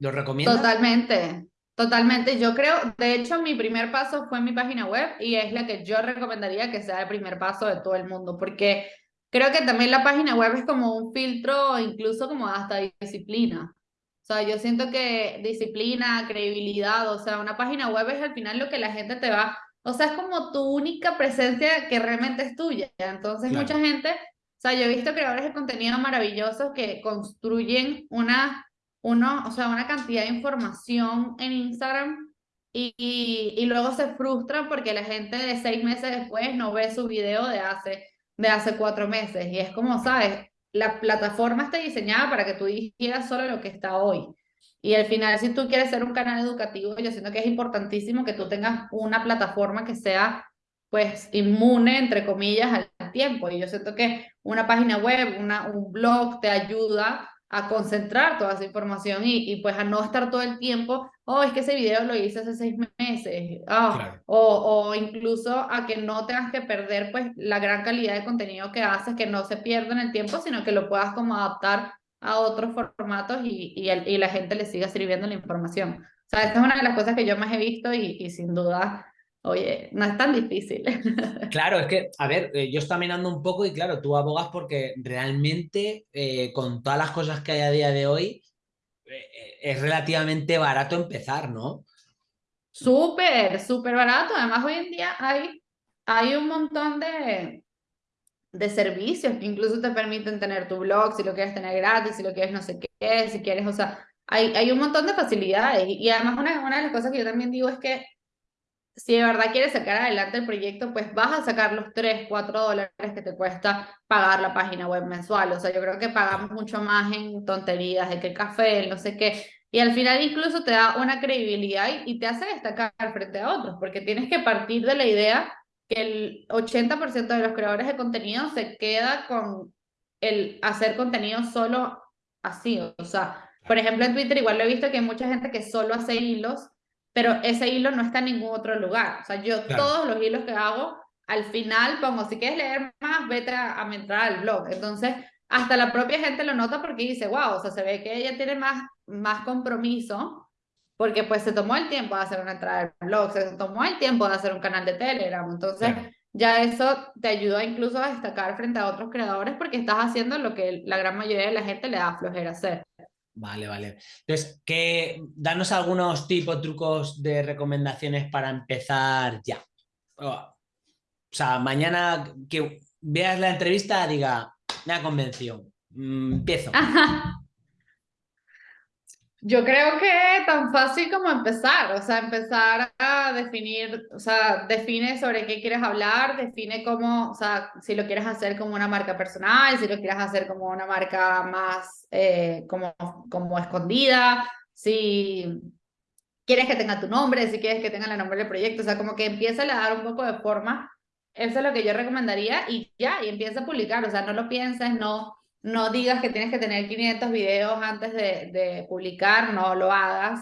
¿Lo recomiendas? Totalmente, totalmente. Yo creo, de hecho, mi primer paso fue en mi página web y es la que yo recomendaría que sea el primer paso de todo el mundo, porque creo que también la página web es como un filtro, incluso como hasta disciplina. O sea, yo siento que disciplina, credibilidad, o sea, una página web es al final lo que la gente te va, o sea, es como tu única presencia que realmente es tuya. Entonces, mucha gente o sea, yo he visto creadores de contenido maravillosos que construyen una, uno, o sea, una cantidad de información en Instagram y, y, luego se frustran porque la gente de seis meses después no ve su video de hace, de hace cuatro meses. Y es como, ¿sabes? La plataforma está diseñada para que tú dijeras solo lo que está hoy. Y al final, si tú quieres ser un canal educativo, yo siento que es importantísimo que tú tengas una plataforma que sea pues inmune, entre comillas, al tiempo. Y yo siento que una página web, una, un blog te ayuda a concentrar toda esa información y, y, pues a no estar todo el tiempo, oh, es que ese video lo hice hace seis meses, oh, o, o incluso a que no tengas que perder pues la gran calidad de contenido que haces, que no se pierda en el tiempo, sino que lo puedas como adaptar a otros formatos y, y, y la gente le siga sirviendo la información. O sea, esta es una de las cosas que yo más he visto y, y sin duda oye, no es tan difícil. Claro, es que, a ver, eh, yo estoy mirando un poco y claro, tú abogas porque realmente eh, con todas las cosas que hay a día de hoy, eh, es relativamente barato empezar, ¿no? Súper, súper barato. Además, hoy en día hay, hay un montón de, de servicios que incluso te permiten tener tu blog, si lo quieres tener gratis, si lo quieres no sé qué, si quieres, o sea, hay, hay un montón de facilidades. Y además una, una de las cosas que yo también digo es que si de verdad quieres sacar adelante el proyecto, pues vas a sacar los 3, 4 dólares que te cuesta pagar la página web mensual. O sea, yo creo que pagamos mucho más en tonterías, de que el café, el no sé qué. Y al final incluso te da una credibilidad y, te hace destacar frente a otros, porque tienes que partir de la idea que el 80% de los creadores de contenido se queda con el hacer contenido solo así. O sea, por ejemplo, en Twitter igual lo he visto que hay mucha gente que solo hace hilos pero ese hilo no está en ningún otro lugar. O sea, yo todos los hilos que hago, al final pongo, si quieres leer más, vete a, a entrar al blog. Entonces, hasta la propia gente lo nota porque dice, wow, o sea, se ve que ella tiene más, más compromiso porque pues se tomó el tiempo de hacer una entrada al blog, se tomó el tiempo de hacer un canal de Telegram. Entonces, ya eso te ayuda incluso a destacar frente a otros creadores porque estás haciendo lo que la gran mayoría de la gente le da flojera hacer. Vale, vale. Entonces, danos algunos tipos, trucos de recomendaciones para empezar ya. O sea, mañana que veas la entrevista, diga, me ha convencido. Mm, empiezo. Yo creo que tan fácil como empezar, o sea, empezar a definir, o sea, define sobre qué quieres hablar, define cómo, o sea, si lo quieres hacer como una marca personal, si lo quieres hacer como una marca más eh, como, como escondida, si quieres que tenga tu nombre, si quieres que tenga el nombre del proyecto, o sea, como que empieza a dar un poco de forma, eso es lo que yo recomendaría y ya, y empieza a publicar, o sea, no lo pienses, no no digas que tienes que tener 500 videos antes de, de publicar, no lo hagas,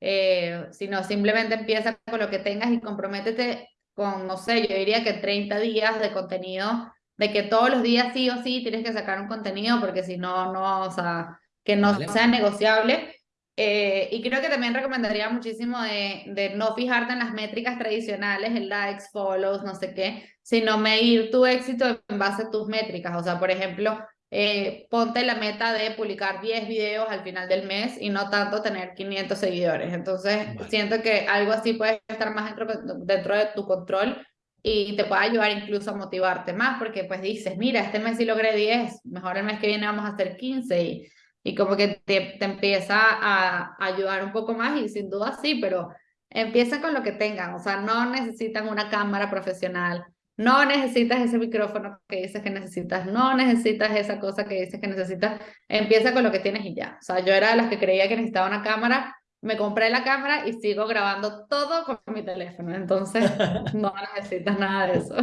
eh, sino simplemente empieza con lo que tengas y comprométete con, no sé, yo diría que 30 días de contenido, de que todos los días sí o sí tienes que sacar un contenido, porque si no, no, o sea, que no sea negociable. Eh, y creo que también recomendaría muchísimo de, de, no fijarte en las métricas tradicionales, en likes, follows, no sé qué, sino medir tu éxito en base a tus métricas. O sea, por ejemplo, eh, ponte la meta de publicar 10 videos al final del mes y no tanto tener 500 seguidores. Entonces, siento que algo así puede estar más dentro, dentro de tu control y te puede ayudar incluso a motivarte más, porque pues dices, mira, este mes sí logré 10, mejor el mes que viene vamos a hacer 15 y, y como que te, te empieza a, ayudar un poco más y sin duda sí, pero empieza con lo que tengan, o sea, no necesitan una cámara profesional, no necesitas ese micrófono que dices que necesitas, no necesitas esa cosa que dices que necesitas. Empieza con lo que tienes y ya. O sea, yo era de las que creía que necesitaba una cámara, me compré la cámara y sigo grabando todo con mi teléfono. Entonces, no necesitas nada de eso.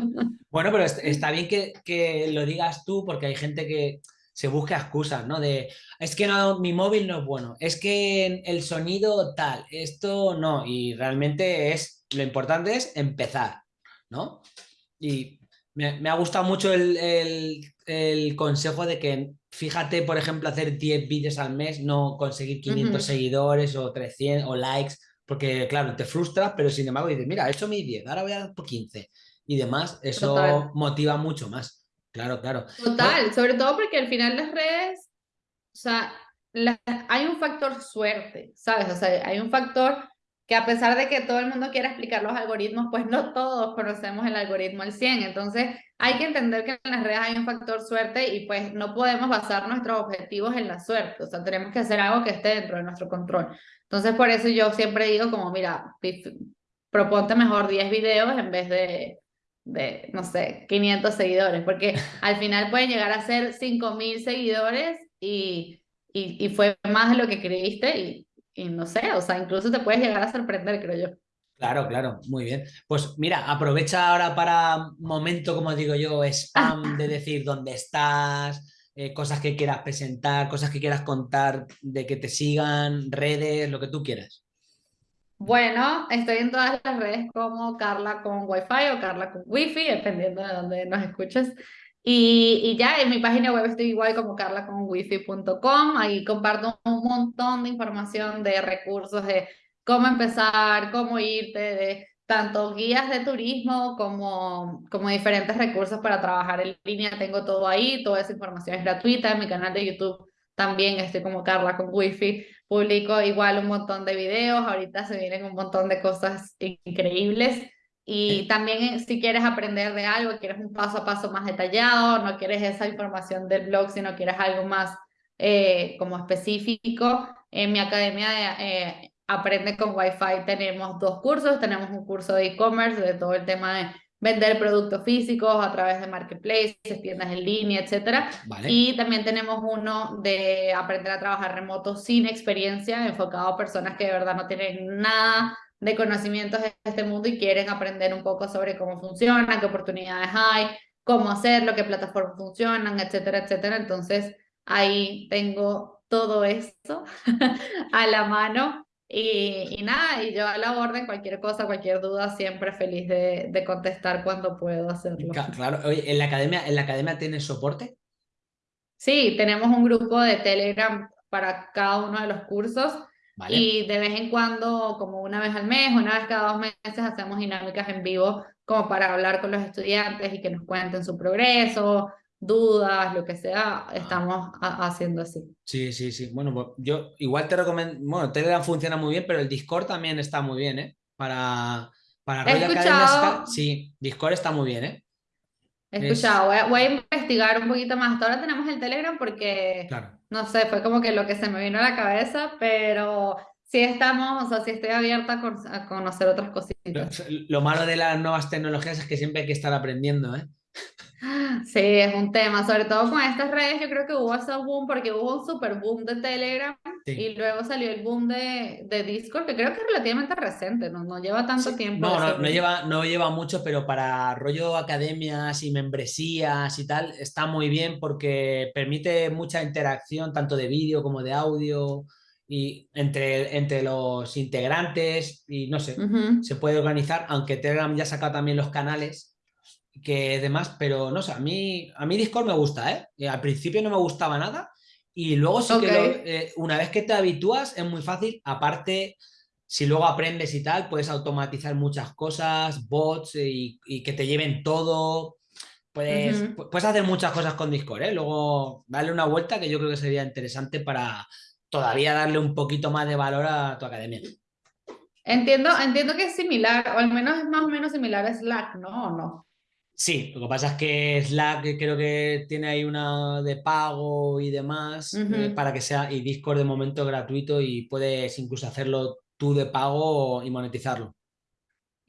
Bueno, pero está bien que, que lo digas tú porque hay gente que se busca excusas, ¿no? De, es que no, mi móvil no es bueno, es que el sonido tal, esto no. Y realmente es, lo importante es empezar, ¿no? Y me, ha gustado mucho el, el, consejo de que, fíjate, por ejemplo, hacer 10 vídeos al mes, no conseguir 500 seguidores o 300 o likes, porque claro, te frustras, pero sin embargo dices, mira, he hecho mis 10, ahora voy a por 15 y demás, eso motiva mucho más. Claro, claro. Total, sobre todo porque al final las redes, o sea, hay un factor suerte, ¿sabes? O sea, hay un factor que a pesar de que todo el mundo quiera explicar los algoritmos, pues no todos conocemos el algoritmo al 100. Entonces hay que entender que en las redes hay un factor suerte y pues no podemos basar nuestros objetivos en la suerte. O sea, tenemos que hacer algo que esté dentro de nuestro control. Entonces por eso yo siempre digo como, mira, proponte mejor 10 videos en vez de, de, no sé, 500 seguidores, porque al final pueden llegar a ser 5000 seguidores y, y, y fue más de lo que creíste y y no sé, o sea, incluso te puedes llegar a sorprender, creo yo. Claro, claro, muy bien. Pues mira, aprovecha ahora para momento, como digo yo, spam de decir dónde estás, eh, cosas que quieras presentar, cosas que quieras contar, de que te sigan, redes, lo que tú quieras. Bueno, estoy en todas las redes como Carla con Wi-Fi o Carla con Wi-Fi, dependiendo de dónde nos escuches. Y, ya en mi página web estoy igual como carlaconwifi.com, ahí comparto un montón de información de recursos, de cómo empezar, cómo irte, de tanto guías de turismo como, como diferentes recursos para trabajar en línea. Tengo todo ahí, toda esa información es gratuita. En mi canal de YouTube también estoy como Carla con Wi-Fi. Publico igual un montón de videos. Ahorita se vienen un montón de cosas increíbles. Y también si quieres aprender de algo, quieres un paso a paso más detallado, no quieres esa información del blog, sino quieres algo más eh, como específico, en mi academia de, eh, Aprende con Wi-Fi tenemos dos cursos, tenemos un curso de e-commerce de todo el tema de vender productos físicos a través de marketplaces, tiendas en línea, etcétera. Y también tenemos uno de aprender a trabajar remoto sin experiencia, enfocado a personas que de verdad no tienen nada de conocimientos de este mundo y quieren aprender un poco sobre cómo funciona, qué oportunidades hay, cómo hacerlo, qué plataformas funcionan, etcétera, etcétera. Entonces, ahí tengo todo esto a la mano y, y, nada, y yo a la orden, cualquier cosa, cualquier duda, siempre feliz de, de contestar cuando puedo hacerlo. Claro, oye, ¿en la academia, ¿en la academia tienes soporte? Sí, tenemos un grupo de Telegram para cada uno de los cursos. Y de vez en cuando, como una vez al mes, una vez cada dos meses, hacemos dinámicas en vivo como para hablar con los estudiantes y que nos cuenten su progreso, dudas, lo que sea, ah. estamos haciendo así. Sí, sí, sí. Bueno, pues yo igual te recomiendo, bueno, Telegram funciona muy bien, pero el Discord también está muy bien, ¿eh? Para, para He escuchado... sí, Discord está muy bien, ¿eh? He escuchado, voy, a, investigar un poquito más. Hasta ahora tenemos el Telegram porque, no sé, fue como que lo que se me vino a la cabeza, pero sí estamos, o sea, sí estoy abierta a conocer otras cositas. Lo, lo malo de las nuevas tecnologías es que siempre hay que estar aprendiendo, ¿eh? Sí, es un tema, sobre todo con estas redes, yo creo que hubo ese boom porque hubo un super boom de Telegram y luego salió el boom de, de, Discord, que creo que es relativamente reciente, no, no lleva tanto tiempo. No, no, no, lleva, no lleva mucho, pero para rollo academias y membresías y tal, está muy bien porque permite mucha interacción, tanto de vídeo como de audio y entre, entre los integrantes y no sé, se puede organizar, aunque Telegram ya ha sacado también los canales que demás, pero no sé, a mí, a mí Discord me gusta, ¿eh? Al principio no me gustaba nada y luego sí que eh, una vez que te habitúas es muy fácil, aparte si luego aprendes y tal, puedes automatizar muchas cosas, bots y, que te lleven todo, puedes, puedes hacer muchas cosas con Discord, ¿eh? Luego darle una vuelta que yo creo que sería interesante para todavía darle un poquito más de valor a tu academia. Entiendo, entiendo que es similar, o al menos es más o menos similar a Slack, ¿no? ¿O no? Sí, lo que pasa es que Slack creo que tiene ahí una de pago y demás eh, para que sea, y Discord de momento gratuito y puedes incluso hacerlo tú de pago y monetizarlo.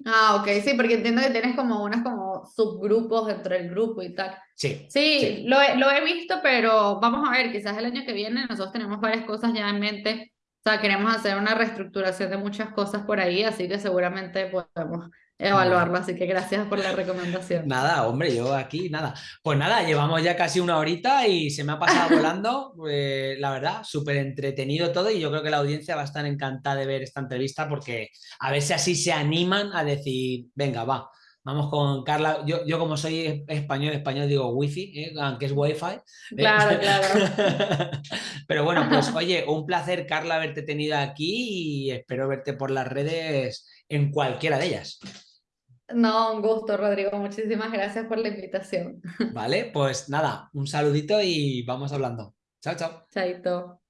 Ah, ok, sí, porque entiendo que tienes como unas como subgrupos dentro del grupo y tal. Sí. Sí, Lo, he, lo he visto, pero vamos a ver, quizás el año que viene nosotros tenemos varias cosas ya en mente. O sea, queremos hacer una reestructuración de muchas cosas por ahí, así que seguramente podemos evaluarlo, así que gracias por la recomendación. Nada, hombre, yo aquí nada. Pues nada, llevamos ya casi una horita y se me ha pasado volando, eh, la verdad, súper entretenido todo y yo creo que la audiencia va a estar encantada de ver esta entrevista porque a ver si así se animan a decir, venga, va, vamos con Carla. Yo, yo como soy español, español digo wifi, ¿eh? aunque es wifi. ¿eh? Claro, claro. Pero bueno, pues oye, un placer, Carla, haberte tenido aquí y espero verte por las redes en cualquiera de ellas. No, un gusto, Rodrigo. Muchísimas gracias por la invitación. Vale, pues nada, un saludito y vamos hablando. Chao, chao. Chaito.